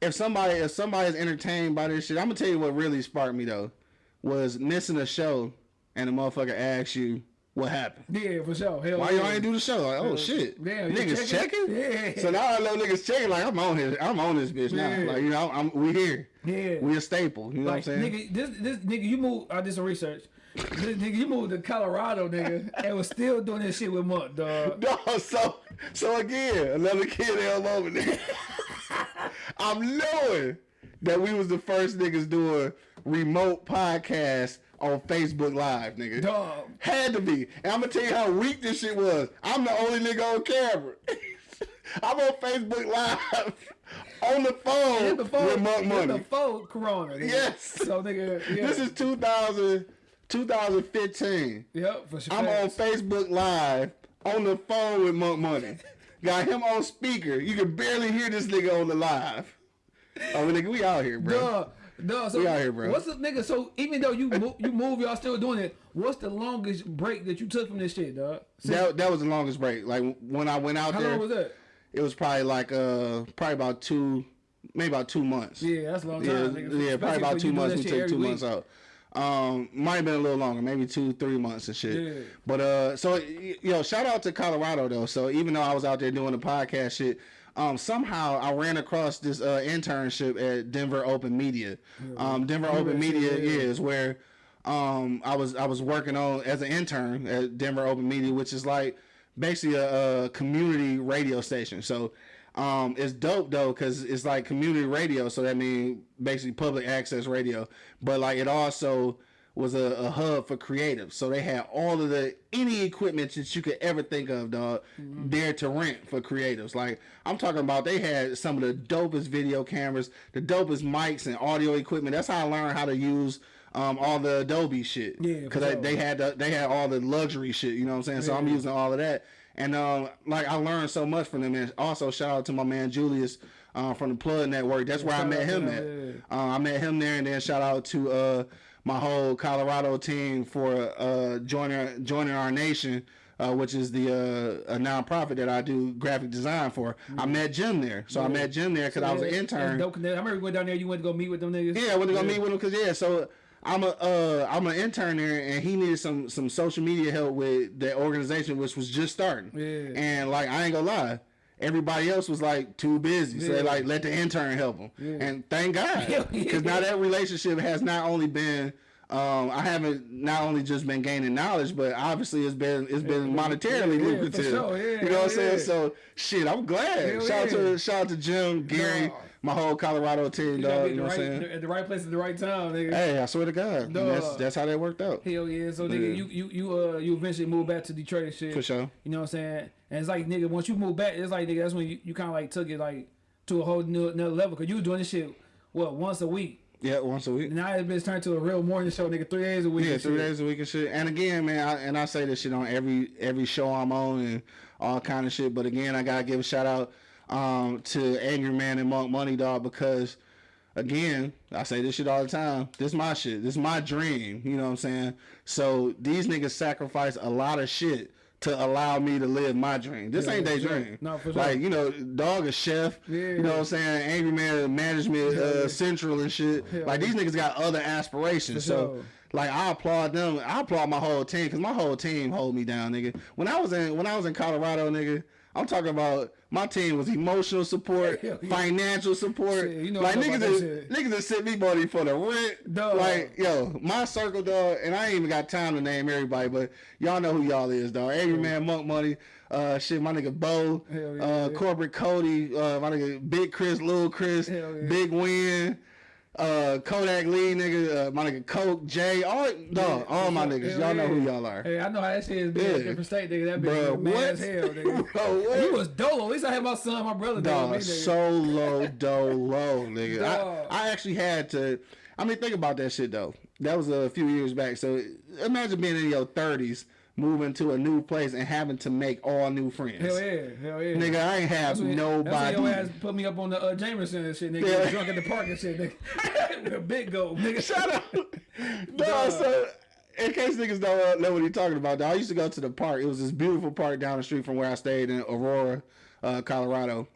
C: if somebody, if somebody's entertained by this shit, I'm gonna tell you what really sparked me though, was missing a show, and the motherfucker asks you what happened.
A: Yeah, for sure. Hell
C: Why
A: yeah.
C: y'all ain't do the show? Like, oh shit,
A: Damn,
C: niggas checking?
A: checking? Yeah.
C: So now I know niggas checking. Like I'm on here, I'm on this bitch now.
A: Yeah.
C: Like you know, I'm, we here.
A: Yeah.
C: We a staple. You know
A: Like,
C: what I'm saying?
A: nigga, this this nigga, you moved. I did some research. this nigga, you moved to Colorado, nigga, and was still doing this shit with Monk, dog.
C: No, so so again, another kid L moment. I'm knowing that we was the first niggas doing remote podcasts on Facebook Live, nigga.
A: Dog.
C: Had to be. And I'm gonna tell you how weak this shit was. I'm the only nigga on camera. I'm on Facebook Live on the phone
A: This before,
C: with Monk Money.
A: before Corona. Nigga.
C: Yes.
A: So nigga, yeah.
C: This is 2000, 2015.
A: yep for sure.
C: I'm on Facebook Live on the phone with Monk Money. Got him on speaker. You can barely hear this nigga on the live. Oh, nigga, we out here, bro.
A: Dog, dog. So
C: We out here, bro.
A: What's the nigga? So even though you move, you move, y'all still doing it. What's the longest break that you took from this shit, dog? Since-
C: That, that was the longest break. Like when I went out
A: how
C: there,
A: long was that?
C: it was probably like uh probably about two, maybe about two months.
A: Yeah, that's a long
C: yeah,
A: time. nigga.
C: yeah, probably about two months. We took two
A: week.
C: months out. Um, might have been a little longer, maybe two, three months and shit.
A: Yeah.
C: But uh, so yo, shout out to Colorado though. So even though I was out there doing the podcast shit, um, somehow I ran across this uh internship at Denver Open Media. Um, Denver Open Media is where um I was I was working on as an intern at Denver Open Media, which is like basically a, a community radio station. So um, it's dope though because it's like community radio. So that means basically public access radio. But like it also was a, a hub for creatives. So they had all of the any equipment that you could ever think of, dog, there to rent for creatives. Like I'm talking about, they had some of the dopest video cameras, the dopest mics and audio equipment. That's how I learned how to use. Um, all the Adobe shit,
A: Yeah,
C: because
A: sure.
C: they, had the, they had all the luxury shit. You know what I'm saying? So I'm using all of that, and um, like I learned so much from them. And also shout out to my man Julius uh, from the Plug Network. That's where I met him
A: him,
C: at. Uh, I met him there, and then shout out to uh, my whole Colorado team for uh, joining joining our nation. Uh, which is the uh, a nonprofit that I do graphic design for. I met Jim there, so I met Jim there because I was an
A: Yeah,
C: intern.
A: dope. I remember you went down there. You went to go meet with them niggas.
C: Yeah, I went to go meet with them because yeah, so I'm a uh, I'm an intern there, and he needed some some social media help with the organization, which was just starting.
A: Yeah.
C: And like I ain't gonna lie, everybody else was like too busy, so they like let the intern help him. And thank God, because now that relationship has not only been. Um, I haven't not only just been gaining knowledge, but obviously it's been it's been monetarily
A: yeah,
C: lucrative.
A: sure, yeah,
C: you know what I'm saying? So shit, I'm glad.
A: Hell
C: shout out to shout out to Jim, Gary,
A: Dog.
C: My whole Colorado team, dog. You know
A: at
C: what
A: the
C: I'm saying?
A: right, at the right place at the right time, nigga.
C: Hey, I swear to God,
A: Dog.
C: that's that's how that worked out.
A: Hell yeah. So nigga,
C: Yeah.
A: you you you uh you eventually move back to Detroit and shit.
C: For sure.
A: You know what I'm saying? And it's like nigga, once you move back, it's like nigga, that's when you, you kind of like took it like to a whole new another level. Cause you were doing this shit what once a week.
C: Yeah, once a week.
A: Now it's been turned to a real morning show, nigga, three days a week.
C: Yeah, three
A: shit.
C: days a week and shit. And again, man, I, and I say this shit on every every show I'm on and all kind of shit. But again, I gotta give a shout out um, to Angry Man and Monk Money Dog because again, I say this shit all the time. This my shit. This my dream. You know what I'm saying? So these niggas sacrifice a lot of shit to allow me to live my dream. This
A: Yeah,
C: ain't their dream.
A: No, for sure.
C: Like, you know, dog a chef.
A: Yeah.
C: You know what I'm saying? Angry Man management uh, central and shit. Like these niggas got other aspirations.
A: For
C: so
A: sure.
C: like I applaud them. I applaud my whole team because my whole team hold me down, nigga. When I was in when I was in Colorado, nigga, I'm talking about my team was emotional support,
A: Hell yeah.
C: financial support.
A: You know
C: like niggas,
A: that
C: niggas that sent me money for the rent.
A: Dog.
C: Like yo, my circle, dog, and I ain't even got time to name everybody, but y'all know who y'all is, dog. Every man, monk money. Uh, shit, my nigga Bo,
A: yeah,
C: uh,
A: yeah.
C: corporate Cody, uh, my nigga Big Chris, Little Chris,
A: yeah.
C: Big Win, uh, Kodak Lee, nigga, uh, my nigga Coke, Jay, all, dog, all my niggas. Y'all know who y'all are.
A: Hey, I know how that shit is being
C: Yeah.
A: a different state, nigga. That bitch as hell, nigga.
C: Bro, what?
A: You was dolo. At least I had my son, my brother,
C: Dog,
A: me, nigga.
C: solo dolo, nigga.
A: Dog.
C: I, I actually had to. I mean, think about that shit though. That was a few years back. So imagine being in your thirties, moving to a new place and having to make all new friends.
A: Hell yeah, hell yeah.
C: Nigga, I ain't have
A: That's when,
C: nobody.
A: That's when your ass put me up on the uh, Jameson and shit, nigga.
C: Yeah.
A: Drunk at the park and shit, nigga. Big goat, nigga.
C: Shut up. no, so in case niggas don't know what he's talking about, dog, I used to go to the park. It was this beautiful park down the street from where I stayed in Aurora, uh, Colorado.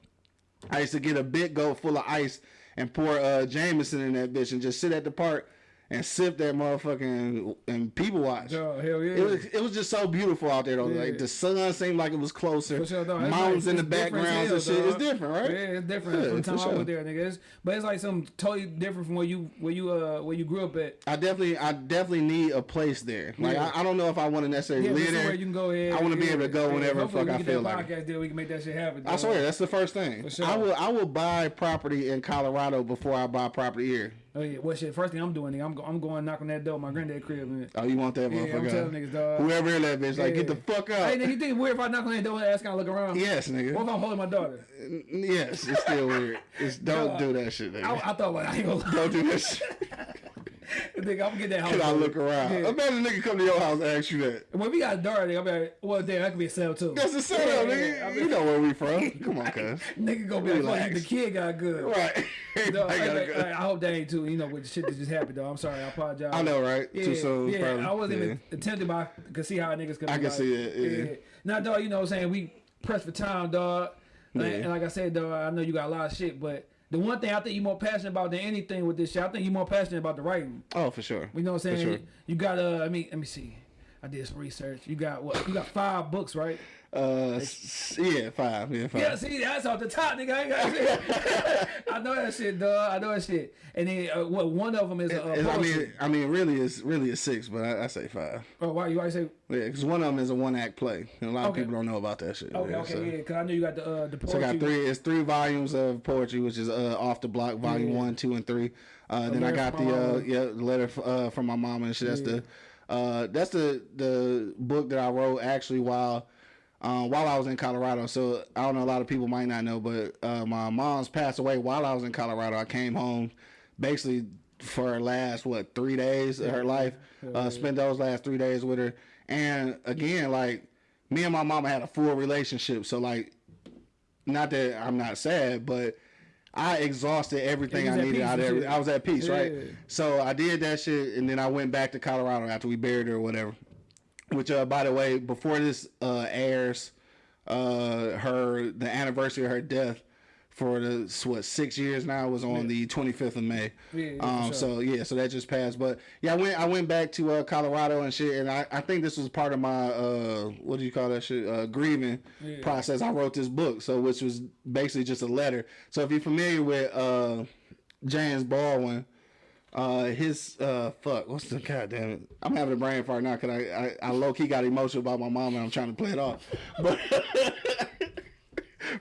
C: I used to get a big goat full of ice and pour uh, Jameson in that bitch and just sit at the park and sip that motherfucking and people watch.
A: Dog, hell yeah.
C: It was it was just so beautiful out there though.
A: Yeah.
C: Like the sun seemed like it was closer.
A: For sure.
C: Mountains
A: like-
C: in the
A: it's different as
C: backgrounds and shit. It's different, right?
A: Yeah, it's different
C: Yeah,
A: from the time
C: for
A: I was there, nigga. It's, but it's like something totally different from where you where you uh where you grew up at.
C: I definitely, I definitely need a place there. Like
A: Yeah.
C: I, I don't know if I want to necessarily
A: Yeah,
C: live there.
A: you can go ahead.
C: I wanna be
A: yeah,
C: able to go whenever the fuck I feel like
A: podcast deal, we can make that shit happen.
C: I swear that's the first thing.
A: Sure.
C: I will, I will buy property in Colorado before I buy property here.
A: Oh yeah, well shit. First thing I'm doing, nigga, I'm go, I'm going knock on that door, my granddad crib. Man.
C: Oh, you want that motherfucker?
A: Yeah, I'm telling niggas, dog.
C: Whoever in that bitch, like get the
A: Yeah.
C: fuck
A: Hey,
C: out.
A: nigga, you think it's weird if I knock on that door and ask, can I look around?
C: yes, nigga.
A: What
C: nigga.
A: if I'm holding my daughter?
C: Yes, it's still weird. It's don't
A: Dog.
C: do that shit,
A: I,
C: nigga.
A: I thought like I ain't gonna lie.
C: Don't do that shit.
A: nigga, I'm gonna get that house.
C: Can I look around?
A: Yeah.
C: Imagine a nigga come to your house and ask you that.
A: When we got nigga, I'm like, well, damn, that could be a sale too.
C: That's a setup,
A: Yeah,
C: nigga.
A: yeah, I
C: you know where we from. Come on, cuz.
A: Nigga gonna be like, fuck, the kid got good.
C: Right.
A: No,
C: I,
A: I,
C: gotta
A: I. I hope that ain't too. You know, with the shit that just happened, though. I'm sorry. I apologize.
C: I know, right?
A: Yeah,
C: Too soon.
A: yeah.
C: probably.
A: I wasn't even attempted by. Could see how niggas could.
C: I can
A: like,
C: see it, yeah.
A: Now, dog, you know what I'm saying? We pressed for time, dog. And,
C: Yeah.
A: and like I said, dog, I know you got a lot of shit, but the one thing I think you're more passionate about than anything with this shit, I think you're more passionate about the writing.
C: Oh, for sure.
A: You know what I'm
C: For
A: saying?
C: sure.
A: You got uh, I mean, let me see. I did some research. You got what? You got five books, right?
C: Uh, yeah, five. Yeah, five.
A: Yeah, see, that's off the top, nigga. I, ain't got shit. I know that shit, dog. I know that shit. And then uh, what? One of them is a
C: I mean, I mean, really, it's really a six, but I, I say five.
A: oh, why you always say?
C: Yeah, because one of them is a one act play, and a lot
A: Okay.
C: of people don't know about that shit.
A: Okay,
C: yeah,
A: okay,
C: so.
A: yeah. Because I know you got the uh, the
C: So I got three. It's three volumes of poetry, which is uh, off the block, volume
A: Yeah.
C: one, two, and three. Uh, then I got the uh, yeah letter f- uh, from my mama and shit. That's the uh, that's the the book that I wrote actually while. Uh, while I was in Colorado, so I don't know. A lot of people might not know, but uh, my mom's passed away while I was in Colorado. I came home, basically for her last what three days of her life. Uh, spent those last three days with her, and again, like me and my mama had a full relationship. So like not that I'm not sad, but I exhausted everything I needed out of
A: and
C: every,
A: shit.
C: I was at peace, right? So I did that shit, and then I went back to Colorado after we buried her or whatever. Which, uh, by the way, before this uh, airs, uh, her the anniversary of her death for the what six years now was on the 25th of May.
A: Yeah, yeah,
C: um,
A: sure.
C: so yeah, so that just passed. But yeah, I went I went back to uh, Colorado and shit, and I, I think this was part of my uh, what do you call that shit uh, grieving process. I wrote this book, so which was basically just a letter. So if you're familiar with uh, James Baldwin. Uh, his uh, fuck, what's the goddamn it? I'm having a brain fart now because I, I, I low key got emotional about my mom and I'm trying to play it off. But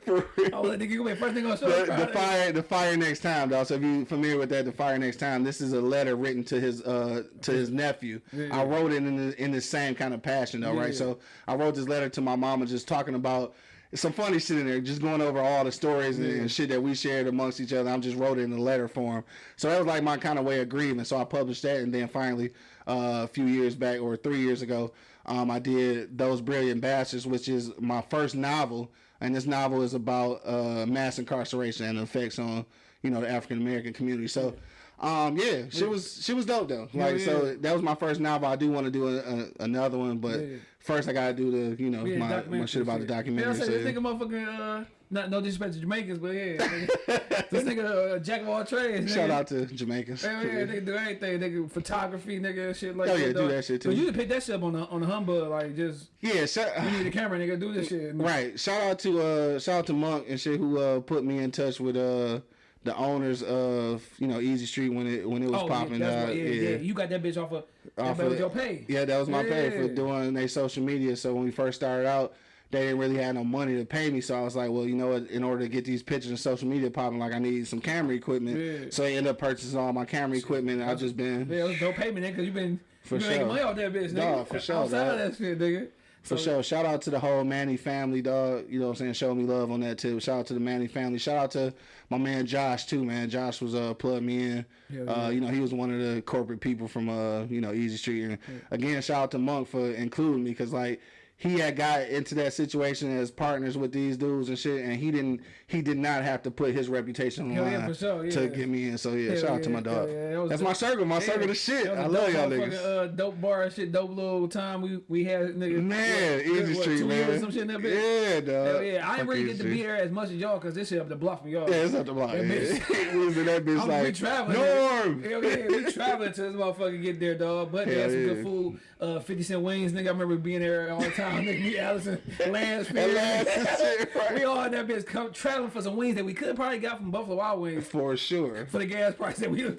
C: for real.
A: Oh, that nigga gonna be first thing on.
C: The, the fire, the fire next time, dog. So if you familiar with that, the fire next time. This is a letter written to his uh to his nephew. yeah. I wrote it in the, in the same kind of passion, though, right?
A: Yeah.
C: So I wrote this letter to my mama, just talking about some funny shit in there, just going over all the stories and, and shit that we shared amongst each other. I am just wrote it in a letter form. So that was like my kind of way of grieving. So I published that, and then finally, uh, a few years back or three years ago, um, I did those brilliant bastards, which is my first novel, and this novel is about uh, mass incarceration and the effects on you know the African American community. So. Um, yeah, she was she was dope though. Like
A: yeah.
C: so, that was my first novel. I do want to do a, a, another one, but
A: Yeah.
C: first I gotta do the you know
A: Yeah,
C: my, my shit about the
A: Yeah,
C: documentary.
A: I said this nigga motherfucking uh, not no disrespect to Jamaicans, but yeah, this nigga uh, jack of all trades.
C: Shout
A: nigga.
C: out to Jamaicans.
A: Hell yeah, nigga do anything, nigga photography, nigga shit like
C: Oh,
A: that.
C: yeah, do
A: dog.
C: that shit,
A: So
C: too.
A: you can pick that shit up on the on the humbug, like just
C: yeah, shout,
A: you need a camera, nigga, do this shit.
C: right. Shout out to uh shout out to Monk and shit who uh put me in touch with uh the owners of you know Easy Street when it when it was
A: Oh,
C: popping.
A: yeah,
C: uh,
A: what, yeah, yeah, You got that bitch off of
C: Off
A: bitch
C: of-
A: your pay.
C: Yeah, that was my pay for doing their social media. So when we first started out, they didn't really have no money to pay me. So I was like, well, you know what? In order to get these pictures and social media popping, like I need some camera equipment.
A: Yeah.
C: So I ended up purchasing all my camera equipment. I've just been
A: Yeah, it was dope payment, cause you've been
C: For
A: you been making
C: sure.
A: money off that bitch, nigga.
C: Dog, for sure,
A: Outside
C: dog.
A: of that shit, nigga.
C: For sure. Shout out to the whole Manny family, dog. You know what I'm saying? Show me love on that too. Shout out to the Manny family. Shout out to my man Josh too, man. Josh was uh plugged me in.
A: Yeah,
C: Uh,
A: yeah.
C: you know, he was one of the corporate people from uh, you know, Easy Street. And again, shout out to Monk for including me because like he had got into that situation as partners with these dudes and shit, and he didn't. He did not have to put his reputation on the line
A: yeah, sure, yeah.
C: to get me in. So yeah,
A: Hell
C: shout out to my dog.
A: yeah, that
C: That's
A: dope.
C: my circle. My
A: Yeah,
C: circle of shit. I love y'all niggas.
A: Uh, dope bar and shit, dope little time we we had, niggas.
C: Man,
A: What,
C: Easy
A: what,
C: Street, man.
A: Some shit in that bitch.
C: Yeah, dog.
A: Hell yeah, I ain't really get to be there as much as y'all, cause this shit up the bluff from y'all.
C: Yeah, it's up the block.
A: That
C: Yeah.
A: bitch-
C: we was in that bitch
A: I'm,
C: like
A: we traveling.
C: Norm.
A: Hell yeah, we traveling to this motherfucker get there, dog. But they had some good food. Uh, 50 cent wings, nigga. I remember being there all the time. nigga, me, Allison, Lance,
C: right?
A: We all in that bitch come traveling for some wings that we could probably got from Buffalo Wild Wings
C: For sure.
A: for the gas price that we.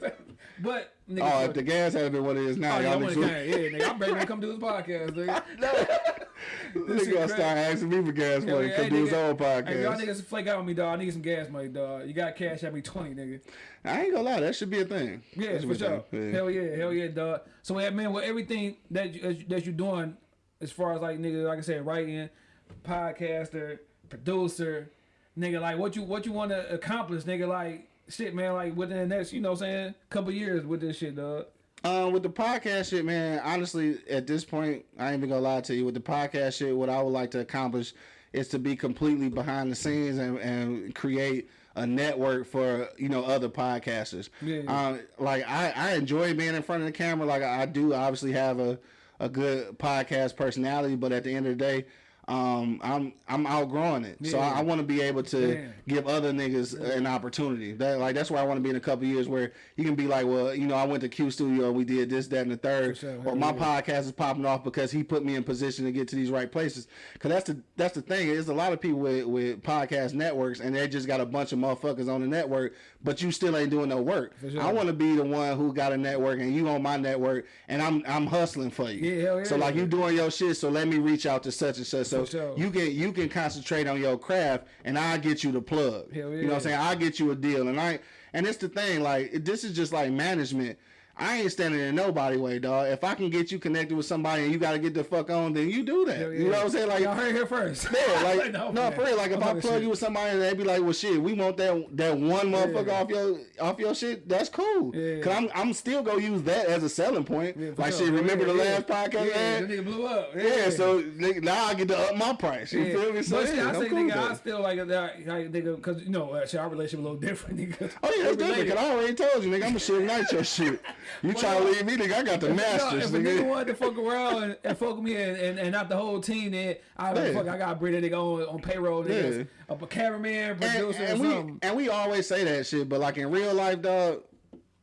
A: But nigga,
C: Oh, if the gas had been what it is now,
A: Oh,
C: y'all niggas
A: on. Yeah, nigga. I'm ready to come do this podcast, nigga.
C: nigga gonna start asking me for gas money
A: yeah, hey,
C: do his own
A: Hey, y'all niggas flake out on me, dog. I need some gas money, dog. You got cash at me 20, nigga.
C: I ain't gonna lie, that should be a thing.
A: Yeah, for sure.
C: Yeah.
A: Hell yeah, hell yeah, dog. So yeah, man, with everything that you, that you're doing, as far as like nigga, like I said, writing, podcaster, producer, nigga, like what you what you want to accomplish, nigga, like shit, man, like within the next, you know, what I'm saying, couple years with this shit, dog.
C: Um, with the podcast shit, man, honestly, at this point, I ain't even gonna lie to you. With the podcast shit, what I would like to accomplish is to be completely behind the scenes and, and create a network for you know other podcasters.
A: Yeah.
C: Um, like I, I enjoy being in front of the camera. Like I do, obviously have a a good podcast personality, but at the end of the day. Um, I'm I'm outgrowing it, so I, I want to be able to give other niggas an opportunity. That like that's where I want to be in a couple years, where you can be like, well, you know, I went to Q Studio and we did this, that, and the third,
A: sure.
C: or my
A: yeah.
C: podcast is popping off because he put me in position to get to these right places. Cause that's the that's the thing. There's a lot of people with with podcast networks, and they just got a bunch of motherfuckers on the network, but you still ain't doing no work.
A: sure.
C: I want to be the one who got a network, and you on my network, and I'm I'm hustling for you.
A: Yeah,
C: So
A: yeah.
C: like you doing your shit, so let me reach out to such and such, so
A: Sure.
C: you can you can concentrate on your craft, and I'll get you the plug.
A: Hell
C: You know what I'm saying? I'll get you a deal, and I and it's the thing. Like this is just like management. I ain't standing in nobody way, dog. If I can get you connected with somebody and you got to get the fuck on, then you do that.
A: Hell
C: You know what I'm saying? Like
A: y'all heard here first.
C: yeah, like no,
A: man.
C: for real. Like if I plug
A: shit.
C: you with somebody, and they be like, "Well, shit, we want that that one motherfucker
A: Yeah.
C: off your off your shit." That's cool.
A: Yeah.
C: Cause I'm I'm still gonna use that as a selling point.
A: Yeah,
C: like
A: sure.
C: shit, remember
A: Yeah,
C: the
A: yeah.
C: last podcast?
A: Yeah, that nigga blew up.
C: Yeah, so nigga, now I get to up my price. You
A: Yeah.
C: feel me? So
A: but shit,
C: yeah,
A: I say,
C: cool
A: nigga,
C: with
A: I still like that, like, nigga, because you know, uh, shit, our relationship a little different, nigga.
C: Oh yeah, that's different. Cause I already told you, nigga, I'm a shit night your shit. You try to leave me, nigga? I got the
A: No,
C: masters,
A: if a nigga
C: nigga.
A: wanted to fuck around and, and fuck me and, and, and not the whole team, then I
C: Yeah.
A: fuck, I gotta bring that nigga on on payroll, nigga,
C: Yeah.
A: a, cameraman,
C: And,
A: producer,
C: and
A: or
C: we and we always say that shit, but like in real life, dog.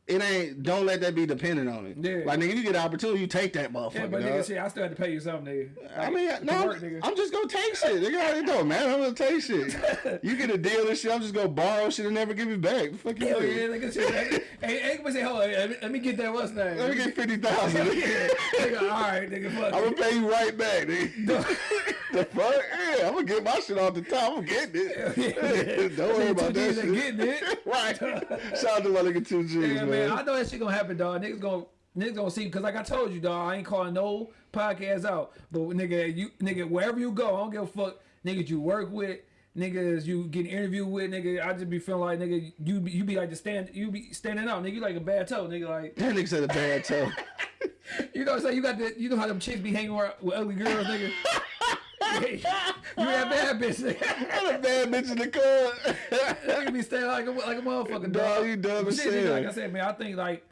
C: It ain't. Don't let that be dependent on it.
A: Yeah.
C: Like nigga, you get an opportunity, you take that motherfucker.
A: Yeah, but nigga, shit, I still had to pay you something, nigga.
C: I mean, no,
A: work,
C: I'm,
A: nigga.
C: I'm just gonna take shit. Nigga, it don't matter. I'm gonna take shit. You get a deal and shit. I'm just gonna borrow shit and never give it back. Fuck you
A: yeah, nigga, shit. Hey, hey, hey, say, hold on, let me, let me get that what's name.
C: Let me get fifty thousand.
A: yeah, nigga, all right, nigga, fuck.
C: I'm gonna pay you right back, nigga. the fuck? Yeah, I'm gonna get my shit off the top. I'm getting it. Don't worry about that shit.
A: getting it.
C: right. Shout out to my nigga two G's,
A: Yeah,
C: man.
A: man, I know that shit gonna happen, dog. Niggas gonna niggas gonna see because like I told you, dog, I ain't calling no podcast out. But nigga, you nigga, wherever you go, I don't give a fuck. Niggas you work with, niggas you get interviewed with, nigga. I just be feeling like nigga, you be, you be like the stand, you be standing out, nigga. You like a bad toe, nigga. Like
C: that nigga said a bad toe.
A: you know what I'm saying? You got the, you know how them chicks be hanging around with ugly girls, nigga. You that bad bitch.
C: I'm a bad bitch in the club.
A: Nigga be staying like a like a motherfucker,
C: Dog,
A: dog.
C: you dumb as
A: shit. Like I said, man, I think like,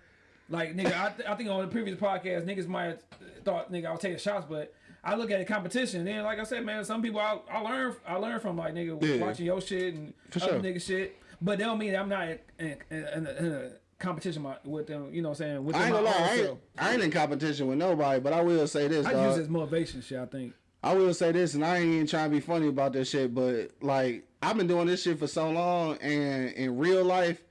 A: like nigga, I, th- I think on the previous podcast, niggas might have thought nigga I was taking shots, but I look at the competition. Then, like I said, man, some people I, I learn I learn from like nigga
C: Yeah.
A: watching your shit and
C: For
A: other
C: sure.
A: nigga shit. But that don't mean I'm not in, in, in, a, in a competition with them. You know what I'm saying? With
C: I ain't gonna lie, I ain't. I ain't in competition with nobody, but I will say this,
A: I
C: dog.
A: use this motivation shit. I think.
C: I will say this, and I ain't even trying to be funny about this shit, but like I've been doing this shit for so long, and in real life,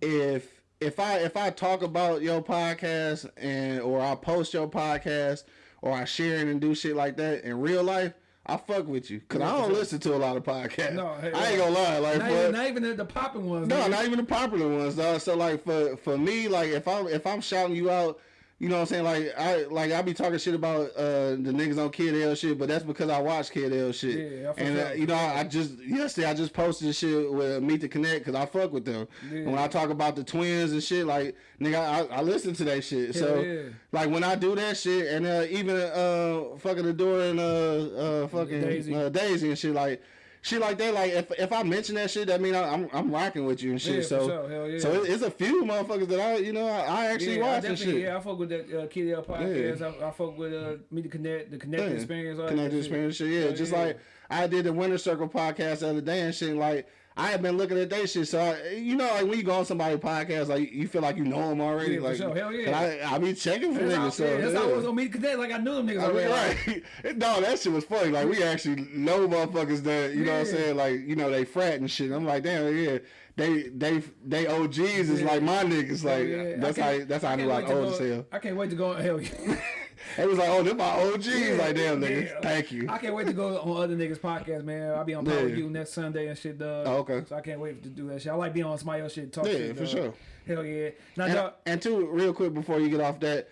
C: if if I if I talk about your podcast and or I post your podcast or I share it and do shit like that in real life, I fuck with you because I don't listen to a lot of podcasts.
A: No, hey,
C: I ain't gonna lie, like
A: Not even, not even the, the popping ones.
C: no,
A: nigga.
C: not even the popular ones, dog. So like for for me, like if I'm if I'm shouting you out, you know what I'm saying? Like I like I be talking shit about uh the niggas on Kid L shit, but that's because I watch Kid L shit.
A: Yeah, I fuck
C: and uh, you know I, I just yesterday I just posted this shit with Meet the Connect because I fuck with them.
A: Yeah.
C: And when I talk about the twins and shit, like nigga, I, I listen to that shit. so
A: yeah.
C: like when I do that shit, and uh, even uh fucking the door and uh uh fucking
A: Daisy.
C: Uh, Daisy and shit like. Shit like that, like if if I mention that shit, that mean I, I'm I'm rocking with you and shit.
A: Yeah,
C: so
A: sure. Hell yeah.
C: so it's a few motherfuckers that I, you know, I, I actually
A: yeah, I
C: watch and shit.
A: yeah, I fuck with that uh, Kid L podcast. I, I fuck with uh, Meet the Connect, the Connect
C: Yeah.
A: Experience. all
C: Connected
A: shit.
C: experience shit. Yeah,
A: Hell
C: just
A: yeah.
C: like I did the Winter Circle podcast the other day and shit. Like I have been looking at that shit, so I, you know, like when you go on somebody's podcast, like you feel like you know them already.
A: Yeah, for
C: like
A: sure. Hell yeah.
C: I I be checking for
A: That's how,
C: niggas. So
A: yeah, that's how I
C: yeah.
A: was on the Connect. Like I knew them niggas
C: I mean,
A: already.
C: right. no, that shit was funny. Like we actually know motherfuckers that you know what I'm saying. Like you know they frat and shit. I'm like, damn, yeah. They they they OGs is
A: Yeah.
C: like my niggas. Like
A: yeah.
C: that's how that's how I, knew I was
A: to
C: old as hell.
A: I can't wait to go. Hell yeah.
C: It was like, oh, they're my OGs. like damn, niggas.
A: Yeah.
C: Thank you.
A: I can't wait to go on other niggas' podcast, man. I'll be on Power
C: Yeah.
A: with You next Sunday and shit, dog.
C: Oh, okay.
A: So I can't wait to do that shit. I like being on somebody else shit, and talk
C: Yeah,
A: shit.
C: for
A: dog.
C: sure.
A: Hell yeah. Now,
C: And, and two, real quick before you get off that,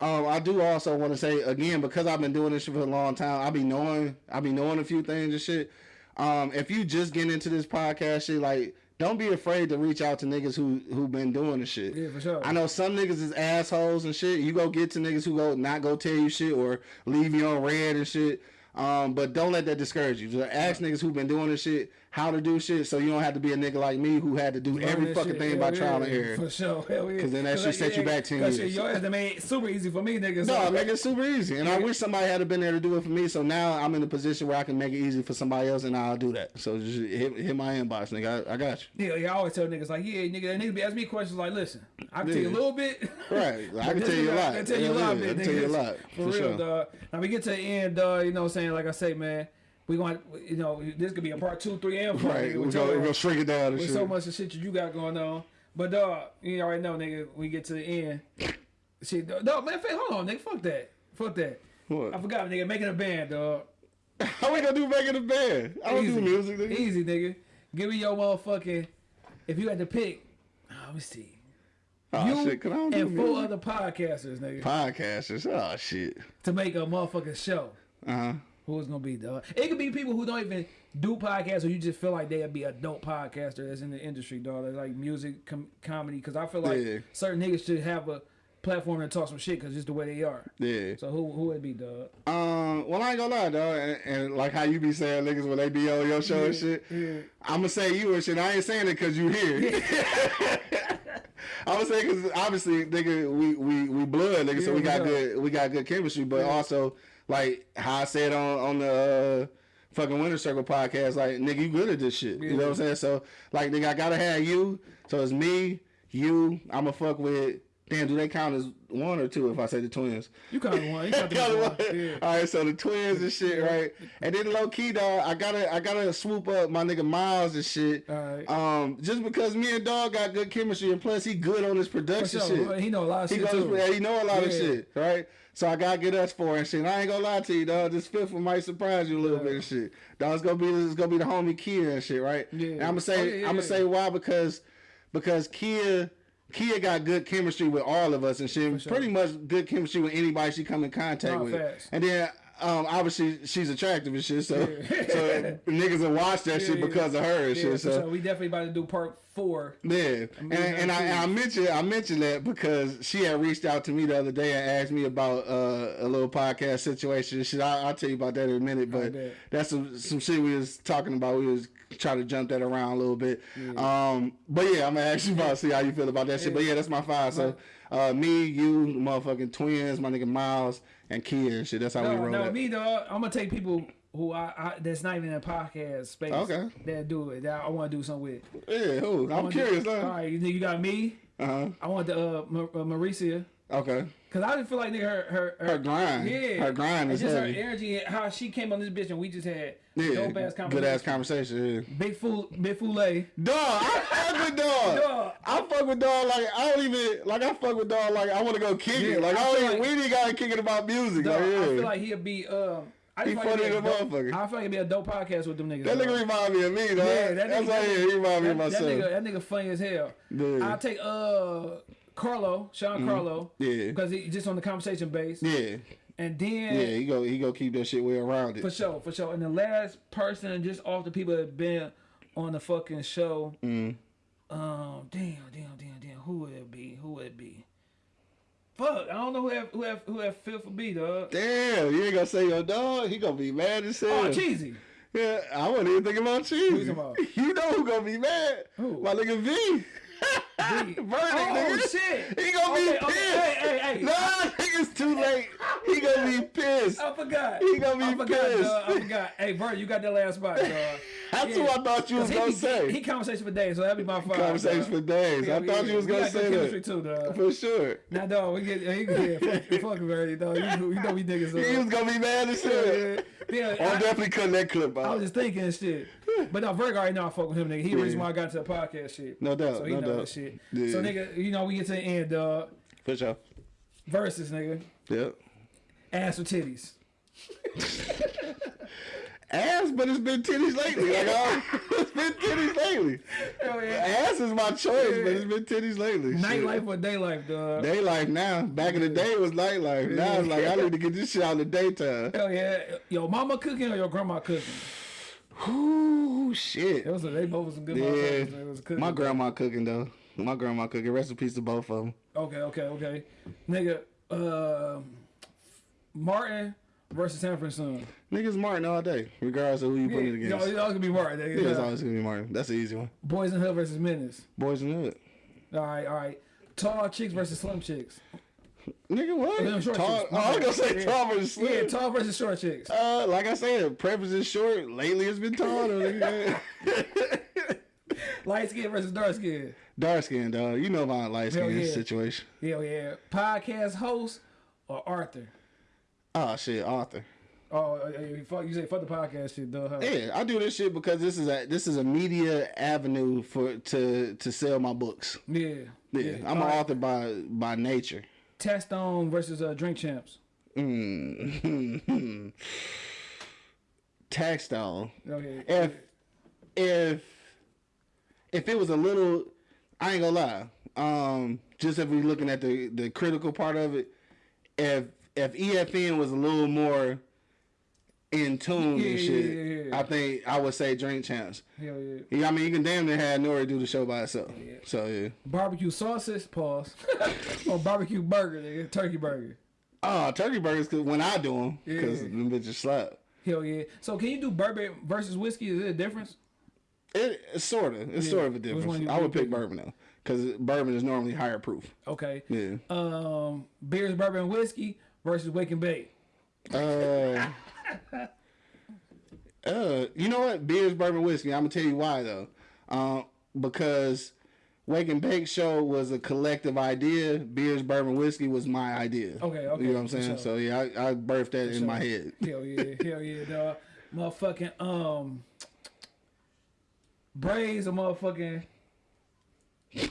C: um, I do also want to say again because I've been doing this shit for a long time. I be knowing, I be knowing a few things and shit. Um, if you just getting into this podcast shit, like don't be afraid to reach out to niggas who who been doing the shit.
A: Yeah, for sure.
C: I know some niggas is assholes and shit. You go get to niggas who go not go tell you shit or leave you on red and shit. Um, but don't let that discourage you. Just ask niggas who been doing this shit how to do shit, so you don't have to be a nigga like me who had to do
A: Learn
C: every fucking
A: shit.
C: thing
A: Hell
C: by
A: yeah.
C: trial and error.
A: For sure. Hell yeah.
C: 'Cause then that shit
A: like,
C: set you back 10
A: 'cause
C: years.
A: Shit, your ass made it super easy for me, nigga. So,
C: No, I make it super easy, and I wish somebody had been there to do it for me. So now I'm in a position where I can make it easy for somebody else, and I'll do that. So just hit, hit my inbox, nigga. I, I got you.
A: Yeah, yeah, I always tell niggas like, yeah, nigga, that niggas be asking me questions like, listen, I can tell you a little bit.
C: Right. I can tell you a lot.
A: I can tell you a lot, man.
C: Tell you a lot,
A: For,
C: for
A: real,
C: sure.
A: dog. Now we get to the end, dog. You know what I'm saying? Like I say, man, we going, you know, this could be a part two, three, and four.
C: Right.
A: nigga,
C: We're we gonna shrink it down
A: With so much of shit that you got going on. But dog, you already know, nigga, we get to the end. Shit, dog, man, hold on, nigga, fuck that. Fuck that.
C: What?
A: I forgot, nigga, making a band, dog.
C: How we gonna do making a band? I don't
A: Easy.
C: do music, nigga.
A: Easy, nigga. Give me your motherfucking, if you had to pick, oh, let me see.
C: Oh
A: you
C: shit, don't
A: and four
C: music.
A: other podcasters, nigga,
C: Podcasters. Oh shit.
A: to make a motherfucking show.
C: Uh huh.
A: Who it's gonna be, dog? It could be people who don't even do podcasts, or you just feel like they'd be a dope podcaster that's in the industry, dog. That's like music, com- comedy. Because I feel like
C: Yeah.
A: certain niggas should have a platform to talk some shit, because just the way they are.
C: Yeah.
A: So who who would be, dog?
C: Um. Well, I ain't gonna lie, dog. And, and like how you be saying niggas when they be on your show and shit.
A: yeah.
C: I'm gonna say you and shit. I ain't saying it because you here. I'm gonna say because obviously, nigga, we we we blood, nigga. so we got good we got good chemistry. But also, like how I said on on the. Uh, Fucking Winter Circle podcast, like nigga, you good at this shit. You know what I'm saying? So, like, nigga, I gotta have you. So it's me, you. I'ma fuck with. Damn, do they count as one or two if I say the twins?
A: You count one. You Got the
C: one.
A: one. Yeah.
C: All right, so the twins and shit, right? And then low key, dog, I gotta, I gotta swoop up my nigga Miles and shit.
A: Right.
C: Um, just because me and dog got good chemistry, and plus he good on his production
A: sure.
C: shit.
A: He know a lot of
C: He
A: shit
C: goes, yeah, he know a lot of shit, right? So I gotta get us for and shit. And I ain't gonna lie to you, dog. This fifth one might surprise you a little
A: Yeah.
C: bit and shit. Dog, it's gonna be, it's gonna be the homie Kia and shit, right?
A: Yeah.
C: And I'm gonna say,
A: Oh, yeah, yeah,
C: I'm gonna
A: yeah.
C: say why because, because Kia. Kia got good chemistry with all of us and
A: she sure.
C: Pretty much good chemistry with anybody she come in contact
A: Nah,
C: with.
A: facts.
C: And then um, obviously she's attractive and shit. So, so niggas will watch that shit
A: yeah.
C: because of her and
A: Yeah,
C: shit.
A: for
C: So,
A: we definitely about to do part four.
C: yeah, and, and I, and I mentioned I mentioned that because she had reached out to me the other day and asked me about uh, a little podcast situation. and Shit, I, I'll tell you about that in a minute. But that's some some shit we was talking about. We was trying to jump that around a little bit. Um, but yeah, I'm gonna ask you about see how you feel about that shit. But yeah, that's my five. So uh, me, you, motherfucking twins, my nigga Miles, and Kia and shit. That's how we roll.
A: no,
C: that.
A: me dog. I'm gonna take people who I, I that's not even in a podcast space.
C: Okay.
A: That do it. That I want to do something with.
C: Yeah, who? I'm curious.
A: Do,
C: Huh?
A: all right, you, you got me.
C: Uh huh.
A: I want the uh, Ma- uh Maricia.
C: Okay.
A: Cause I just feel like nigga her her
C: Her grind.
A: yeah
C: Her grind is
A: just
C: heavy.
A: her energy and how she came on this bitch and we just had
C: Yeah.
A: dope ass
C: Good ass
A: conversation.
C: conversation. Yeah.
A: Big fool, big fool.
C: Dog, I fuck with dog.
A: Dog.
C: I fuck with dog like I don't even like I fuck with dog like I want to go kick
A: Yeah,
C: it. Like
A: I
C: I, don't even
A: like-
C: we ain't got to kick it about music.
A: Dog,
C: like, yeah.
A: I feel like he'd be um. I
C: He
A: just like
C: funny
A: it'd be
C: as
A: a
C: a
A: dope-
C: motherfucker.
A: I feel like it'd be a dope podcast with them niggas.
C: that nigga remind me of me, though.
A: Yeah, that
C: That's
A: nigga,
C: why he remind me of
A: that,
C: myself.
A: that nigga, that nigga funny as hell.
C: Yeah.
A: I'll take uh Carlo, Sean Carlo.
C: Mm-hmm. Yeah.
A: Because he just on the conversation base.
C: yeah,
A: And then
C: yeah. He go he go keep that shit way around it.
A: for sure, for sure. And the last person just off the people that been on the fucking show.
C: Mm.
A: Um damn, damn, damn, damn. Who would it be? Who would it be? Fuck, I don't know who have who have who have fifth for B dog.
C: Damn, you ain't gonna say your dog. He gonna be mad as hell.
A: Oh, cheesy.
C: Yeah, I wasn't even thinking about cheese.
A: you?
C: You know who gonna be mad?
A: Who?
C: My nigga V. Verdict,
A: Oh
C: nigga.
A: shit.
C: He gonna
A: Okay,
C: be
A: okay,
C: pissed.
A: hey, hey, hey.
C: Nah, nigga's too late. He gonna be pissed.
A: I forgot.
C: He gonna be
A: I forgot,
C: pissed.
A: dog. I forgot. Hey, Bert, you got that last spot, dog.
C: That's
A: Yeah.
C: what I thought you was gonna
A: he,
C: say.
A: He, he conversation for days, so that'd be my five.
C: Conversation
A: dog.
C: for days.
A: Yeah,
C: I thought you was gonna say that.
A: too, dog.
C: For sure.
A: Now, dog, we get, yeah, fuck, fuck Verdi, dog. You, you know we niggas.
C: He was gonna be mad as hell.
A: Yeah, yeah.
C: I'm
A: I,
C: definitely cutting that clip out.
A: I was just thinking and shit. But no, Virgo already know I fuck with him, nigga. He the reason why I got to the podcast shit.
C: No doubt,
A: So he
C: no
A: know
C: doubt.
A: that shit.
C: Yeah.
A: So nigga, you know we get to the end, dog.
C: For sure.
A: Versus nigga,
C: Yep.
A: ass or titties.
C: Ass, but it's been titties lately. Like, it's been titties lately.
A: Hell yeah.
C: Ass is my choice, but it's been titties lately. Shit.
A: Nightlife or day life, dog.
C: Day life now. Back in the day it was nightlife. Now it's like I need to get this shit out in the daytime.
A: Hell yeah. Your mama cooking or your grandma cooking?
C: Ooh, shit.
A: It was a, they both was some good
C: Yeah.
A: motherfuckers. Was cooking.
C: My grandma cooking though. My grandma cooking. Rest in peace to both of them.
A: Okay, okay, okay. Nigga, uh, Martin versus Sanford Son.
C: Niggas Martin all day, regardless of who you
A: Yeah,
C: put it against.
A: it's always gonna be Martin. Nigga.
C: Yeah, it's always gonna be Martin. That's the easy one.
A: Boys in Hood versus Menace.
C: Boys in hood.
A: All right, all right. Tall chicks versus slim chicks.
C: Nigga, what?
A: Short
C: Tall,
A: chicks.
C: oh, I was gonna say
A: Yeah.
C: tall versus slim.
A: Yeah, tall versus short chicks.
C: Uh, like I said, preference is short. Lately, it's been tall.
A: Light skin versus dark skin.
C: Dark skin, dog. You know about light skin
A: yeah.
C: situation.
A: Hell yeah. Podcast host or Arthur.
C: Oh shit, Arthur.
A: Oh, uh, uh, fuck, you say fuck the podcast shit, though. Huh?
C: Yeah, I do this shit because this is a this is a media avenue for to to sell my books.
A: Yeah.
C: Yeah, I'm
A: All
C: an
A: right.
C: author by by nature.
A: Taxstone versus uh, Drink Champs.
C: Mm. Tax.
A: Okay.
C: If if if it was a little, I ain't gonna lie. Um, just if we looking at the the critical part of it, if if EFN was a little more in tune
A: Yeah,
C: and shit,
A: yeah, yeah.
C: I think I would say Drink Champs.
A: Hell yeah.
C: Yeah, I mean you can damn near have N.O.R.E. do the show by itself. So yeah.
A: Barbecue sauces, pause. or barbecue burger, nigga. Turkey burger.
C: Oh, turkey burgers, cause when I do them because them bitches slap.
A: Hell yeah. So can you do bourbon versus whiskey? Is it a difference?
C: It, it's sort of. It's sort of a difference. I would pick bourbon though, because bourbon is normally higher proof.
A: Okay.
C: Yeah.
A: Um, beers, bourbon, and whiskey versus wake and bake.
C: Uh, uh, you know what? Beers, bourbon, whiskey. I'm gonna tell you why though. Um, because Wake and Bake Show was a collective idea. Beers, bourbon, whiskey was my idea.
A: Okay, okay,
C: You know what I'm saying?
A: sure.
C: So yeah, I, I birthed that in my head.
A: Hell yeah, hell yeah, dog. Motherfucking um, braids or motherfucking.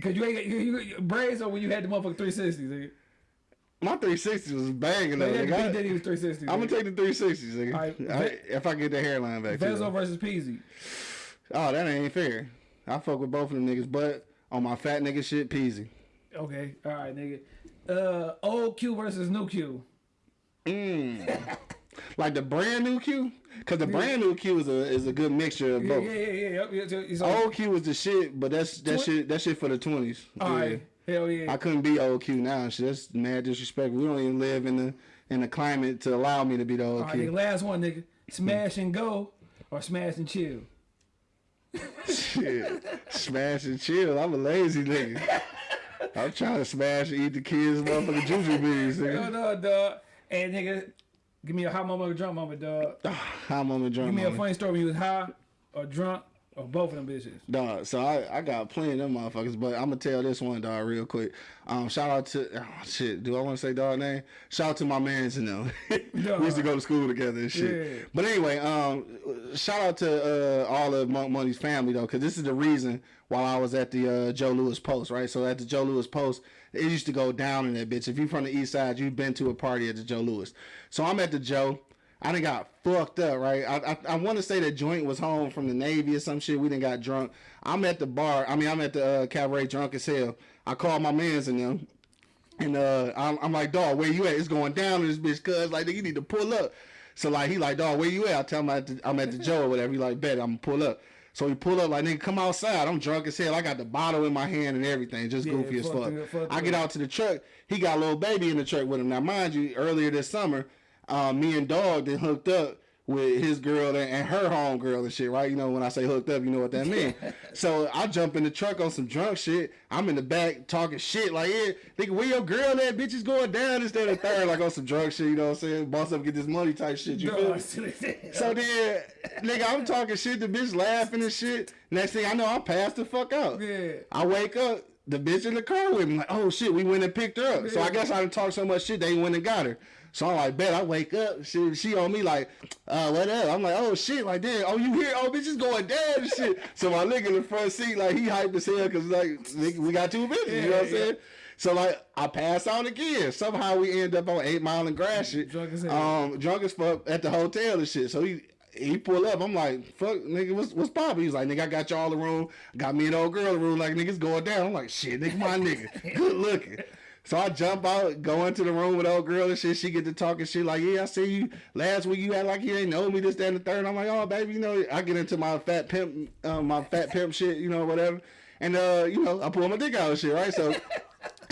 A: Cause you ain't you, you braids or when you had the motherfucking 360s, nigga.
C: My 360 was banging though.
A: Like. Big Daddy was 360.
C: I'm gonna take the 360s, nigga. I- if I get the hairline back.
A: Vezo versus Peasy.
C: Oh, that ain't fair. I fuck with both of them niggas, but on my fat nigga shit, peasy.
A: Okay, all right, nigga. Uh, old Q versus new Q.
C: Mm. like the brand new Q, because the brand new Q is a is a good mixture of both.
A: yeah, yeah, yeah. Yep, yeah, yeah, it's like,
C: Old Q was the shit, but that's that shit that shit for the twenties.
A: all right. Hell yeah.
C: I couldn't be old Q now. Shit, that's mad disrespect. We don't even live in the in the climate to allow me to be the old
A: All right,
C: Q.
A: nigga, last one, nigga. Smash and go or smash and chill.
C: Shit. Smash and chill. I'm a lazy nigga. I'm trying to smash and eat the kids' motherfucking juju beans, nigga.
A: no, dog. And nigga, give me a hot moment or drunk moment, dog.
C: I'm on the.
A: Give me a funny story when you was high or drunk or both of them bitches.
C: Dog, so I, I got plenty of them motherfuckers, but I'm gonna tell this one, dog, real quick. Um, shout out to oh, shit. Do I want to say dog name? Shout out to my mans and them. we used to go to school together and shit.
A: Yeah.
C: But anyway, um, shout out to uh, all of Monk Money's family though, because this is the reason while I was at the uh, Joe Louis Post, right? So at the Joe Louis Post, it used to go down in that bitch. If you're from the East Side, you've been to a party at the Joe Louis. So I'm at the Joe. I done got fucked up, right? I I, I want to say the joint was home from the Navy or some shit. We done got drunk. I'm at the bar. I mean, I'm at the uh, cabaret drunk as hell. I called my mans and them. And uh, I'm, I'm like, dog, where you at? It's going down in this bitch, cuz like, nigga, you need to pull up. So like, he like, dog, where you at? I tell him I'm at the, I'm at the Joe or whatever. He like, bet I'm gonna pull up. So he pull up like, nigga, come outside. I'm drunk as hell. I got the bottle in my hand and everything, just
A: Yeah,
C: goofy as
A: fuck
C: fuck.
A: it, fuck
C: I get out to the truck. He got a little baby in the truck with him. Now, mind you, earlier this summer, uh, me and Dog then hooked up with his girl and, and her homegirl and shit, right? You know, when I say hooked up, you know what that means. so I jump in the truck on some drunk shit. I'm in the back talking shit like, yeah, nigga, where your girl that Bitch is going down instead of third, like on some drunk shit, you know what I'm saying? Boss up, get this money type shit, you feel
A: Dog,
C: me? So then, nigga, I'm talking shit, the bitch laughing and shit. Next thing I know, I'm passed the fuck out.
A: Yeah.
C: I wake up, the bitch in the car with me. Like, oh shit, we went and picked her up. So I guess I done talked so much shit, they went and got her. So I'm like, bet I wake up. She, she on me like, uh, what up? I'm like, oh shit, like damn, oh you here? Oh bitch is going down and shit. So my nigga in the front seat, like he hyped as hell because like nigga, we got two bitches, you know what I'm
A: Yeah, yeah.
C: saying? So like I pass out again. Somehow we end up on Eight Mile and Gratiot.
A: Drunk as hell.
C: Um, drunk as fuck at the hotel and shit. So he he pull up. I'm like, fuck, nigga, what's what's poppin'? He's like, nigga, I got y'all the room. Got me an old girl the room. Like niggas going down. I'm like, shit, nigga, my nigga, good looking. So I jump out, go into the room with old girl and shit. She get to talking shit like, yeah, I see you last week. You act like you ain't know me this, that, and the third. I'm like, oh baby, you know, I get into my fat pimp, uh, my fat pimp shit, you know, whatever. And uh, you know, I pull my dick out and shit, right? So.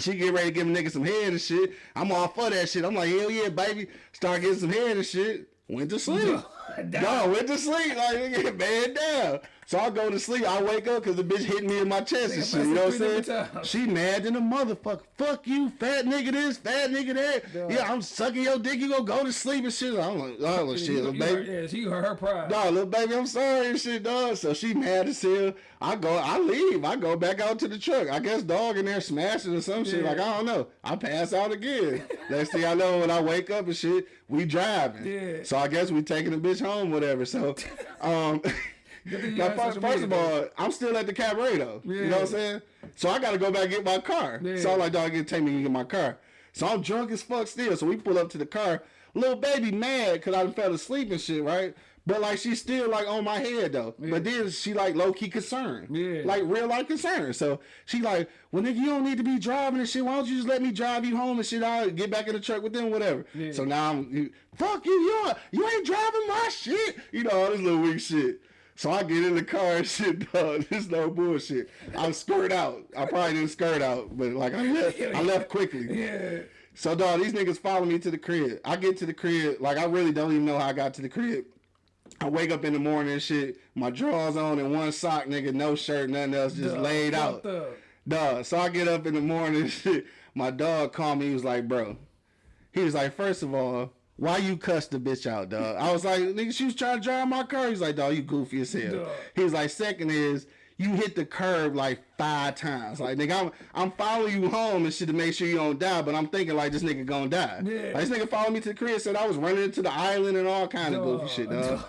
C: She get ready to give a nigga some head and shit. I'm all for that shit. I'm like, hell yeah, baby. Start getting some head and shit. Went to sleep. No, went to sleep. Like, man down. So I go to sleep. I wake up because the bitch hit me in my chest and shit. You know what I'm saying? She mad than a motherfucker. Fuck you, fat nigga this, fat nigga that.
A: Dog.
C: Yeah, I'm sucking your dick. You gonna go to sleep and shit. I'm like, oh shit, little baby.
A: Yeah, she heard her pride.
C: Dog, little baby, I'm sorry and shit, dog. So she mad as hell. I go, I leave. I go back out to the truck. I guess dog in there smashing or some shit. Like, I don't know. I pass out again. Next thing I know, when I wake up and shit, we driving.
A: Yeah.
C: So I guess we taking the bitch home, whatever. So, um,
A: Good thing you
C: now, first, first of all, I'm still at the cabaret though. You know what I'm saying? So I got to go back and get my car.
A: Yeah.
C: So I'm like, dog, get take me and get my car. So I'm drunk as fuck still. So we pull up to the car. Little baby mad because I fell asleep and shit, right? But like she's still like on my head though. But then she like low key concerned.
A: Yeah.
C: Like real life concerned. So she like, well nigga, you don't need to be driving and shit. Why don't you just let me drive you home and shit? I'll get back in the truck with them, whatever.
A: Yeah.
C: So now I'm fuck you, you you ain't driving my shit. You know, all this little weak shit. So I get in the car and shit, dog. This no bullshit. I skirt out. I probably didn't skirt out, but like I left, I left quickly.
A: Yeah.
C: So dog, these niggas follow me to the crib. I get to the crib, like I really don't even know how I got to the crib. I wake up in the morning and shit, my drawers on and one sock, nigga, no shirt, nothing else, just
A: Dog,
C: laid out.
A: up.
C: Dog. So I get up in the morning and shit. My dog called me, he was like, bro. He was like, first of all, why you cuss the bitch out, dog? I was like, nigga, she was trying to drive my car. He's like, dog, you goofy as hell. He was like, second is you hit the curb like five times. Like, nigga, I'm I'm following you home and shit to make sure you don't die, but I'm thinking like this nigga gonna die.
A: Yeah.
C: Like, this nigga followed me to the crib, said I was running into the island and all kind of goofy shit, dog.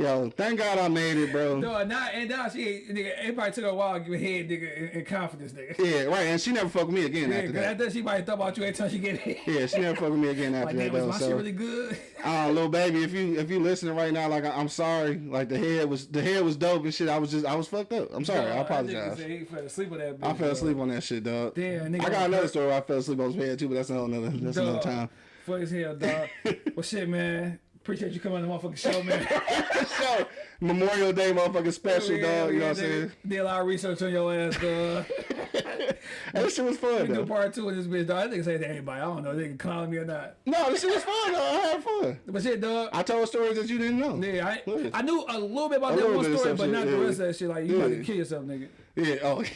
C: Yo, thank God I made it, bro.
A: No, now and now she nigga. It probably took her a while to give a head, nigga, in, in confidence, nigga.
C: Yeah, right. And she never fucked me again
A: Yeah,
C: after that.
A: after she might thought about you every time she get hit.
C: Yeah, she never fucked with me again after
A: Like,
C: that
A: damn, was
C: though.
A: my shit really good?
C: uh, little baby, if you if you listening right now, like I, I'm sorry. Like the head was the head was dope and shit. I was just I was fucked up. I'm sorry. I
A: Dog, nigga
C: apologize.
A: He fell asleep with that bitch.
C: I fell
A: dog.
C: asleep on that shit, dog.
A: Damn, nigga
C: I got another story. Where I fell asleep on his head too, but that's another that's another time.
A: Fuck as hell, dog. well, shit, man. Appreciate you coming on the motherfucking show, man.
C: so Memorial Day motherfucking special,
A: Yeah,
C: dog. You know what I'm saying?
A: Did a lot of research on your ass, dog.
C: This shit was fun
A: We do part two of this bitch, dog. I think say to everybody. I don't know if they can call me or not.
C: No, this shit was fun though. I had fun.
A: But shit, dog.
C: I told stories that you didn't know.
A: Yeah, I, I knew a little bit about
C: A
A: that one story, but
C: shit,
A: not the
C: yeah.
A: rest of that shit. Like, you about to kill yourself, nigga.
C: Yeah. Oh.
A: like,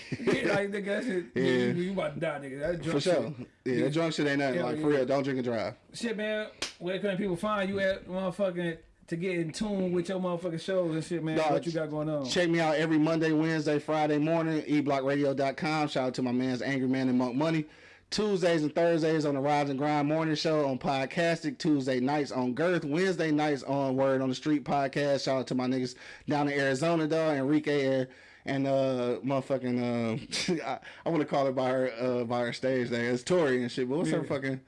A: nigga, that shit,
C: Yeah.
A: you, you about to die, nigga. That drunk
C: For sure.
A: shit.
C: Yeah, that drunk shit ain't nothing.
A: Hell
C: like
A: yeah.
C: for real, don't drink and drive.
A: Shit, man, where can people find you at, motherfucking, to get in tune with your motherfucking shows and shit, man?
C: Dog,
A: what you got going on?
C: Check me out every Monday, Wednesday, Friday morning, eblockradio.com. Shout out to my man's Angry Man and Monk Money. Tuesdays and Thursdays on the Rise and Grind Morning Show on Podcastic. Tuesday nights on Girth. Wednesday nights on Word on the Street podcast. Shout out to my niggas down in Arizona, dog. Enrique Air and uh motherfucking uh I, I want to call her by her uh by her stage name. It's Tori and shit. But what's her
A: Yeah.
C: fucking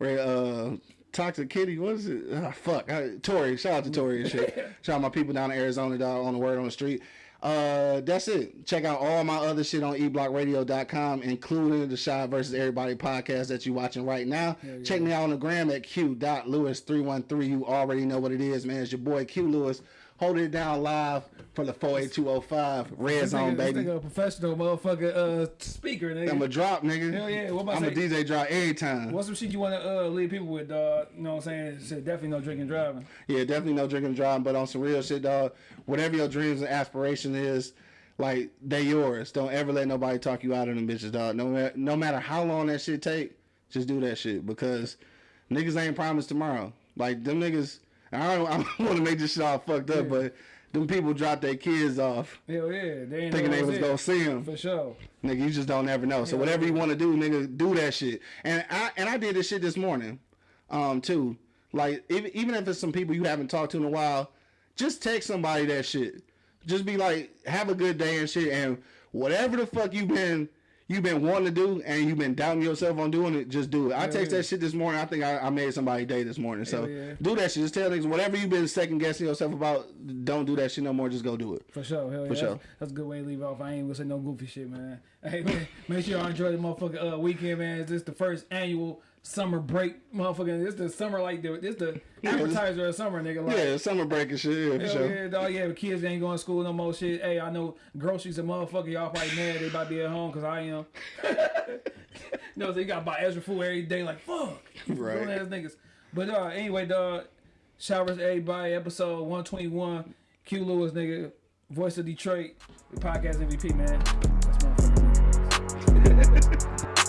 C: uh Toxic Kitty, what is it? Ah, fuck. Uh, Tori. Shout out to Tori and shit. Shout out my people down in Arizona, dog, on the word on the street. Uh, that's it. Check out all my other shit on eblockradio.com, including the Shot versus Everybody podcast that you're watching right now. Check me out on the gram at q.lewis313. You already know what it is, man. It's your boy Q Lewis holding it down live for the 48205 Red
A: This
C: Zone,
A: nigga, this
C: baby.
A: nigga a professional motherfucker uh, speaker, nigga.
C: I'm a drop, nigga.
A: Hell yeah, what about
C: I'm a DJ drop every time.
A: What's some shit you want to uh, leave people with, dog? You know what I'm saying? Shit, definitely no drinking driving.
C: Yeah, definitely no drinking driving, but on some real shit, dog. Whatever your dreams and aspiration is, like they yours. Don't ever let nobody talk you out of them bitches, dog. No no matter how long that shit take, just do that shit because niggas ain't promised tomorrow. Like them niggas, I don't, I don't want to make this shit all fucked up, but them people drop their kids off
A: Hell yeah, they
C: thinking they was
A: it.
C: gonna see them.
A: For sure.
C: Nigga, you just don't ever know. So whatever you want to do, nigga, do that shit. And I and I did this shit this morning, um, too. Like even even if it's some people you haven't talked to in a while, just text somebody that shit. Just be like, have a good day and shit, and whatever the fuck you been you been wanting to do and you've been doubting yourself on doing it, just do it. I text
A: yeah.
C: that shit this morning. I think I, I made somebody day this morning. So
A: yeah.
C: do that shit. Just tell niggas whatever you've been second guessing yourself about, don't do that shit no more. Just go do it.
A: For sure, hell yeah.
C: For sure.
A: That's, that's a good way to leave off. I ain't gonna say no goofy shit, man. Hey, man, make sure y'all enjoy the motherfucking uh, weekend, man. This the first annual summer break, motherfucking. This the summer like the this the appetizer of summer, nigga. Like,
C: Yeah, summer break and shit. Yeah, sure.
A: yeah, dog. Yeah, the kids ain't going to school no more. Shit. Hey, I know groceries and motherfucker. Y'all probably mad they about to be at home because I am. no, they got to buy extra food every day. Like fuck,
C: Right.
A: Ass niggas. But uh, anyway, dog. Showers everybody. Episode one twenty one. Q Lewis, nigga. Voice of Detroit. Podcast MVP, man. That's motherfucking.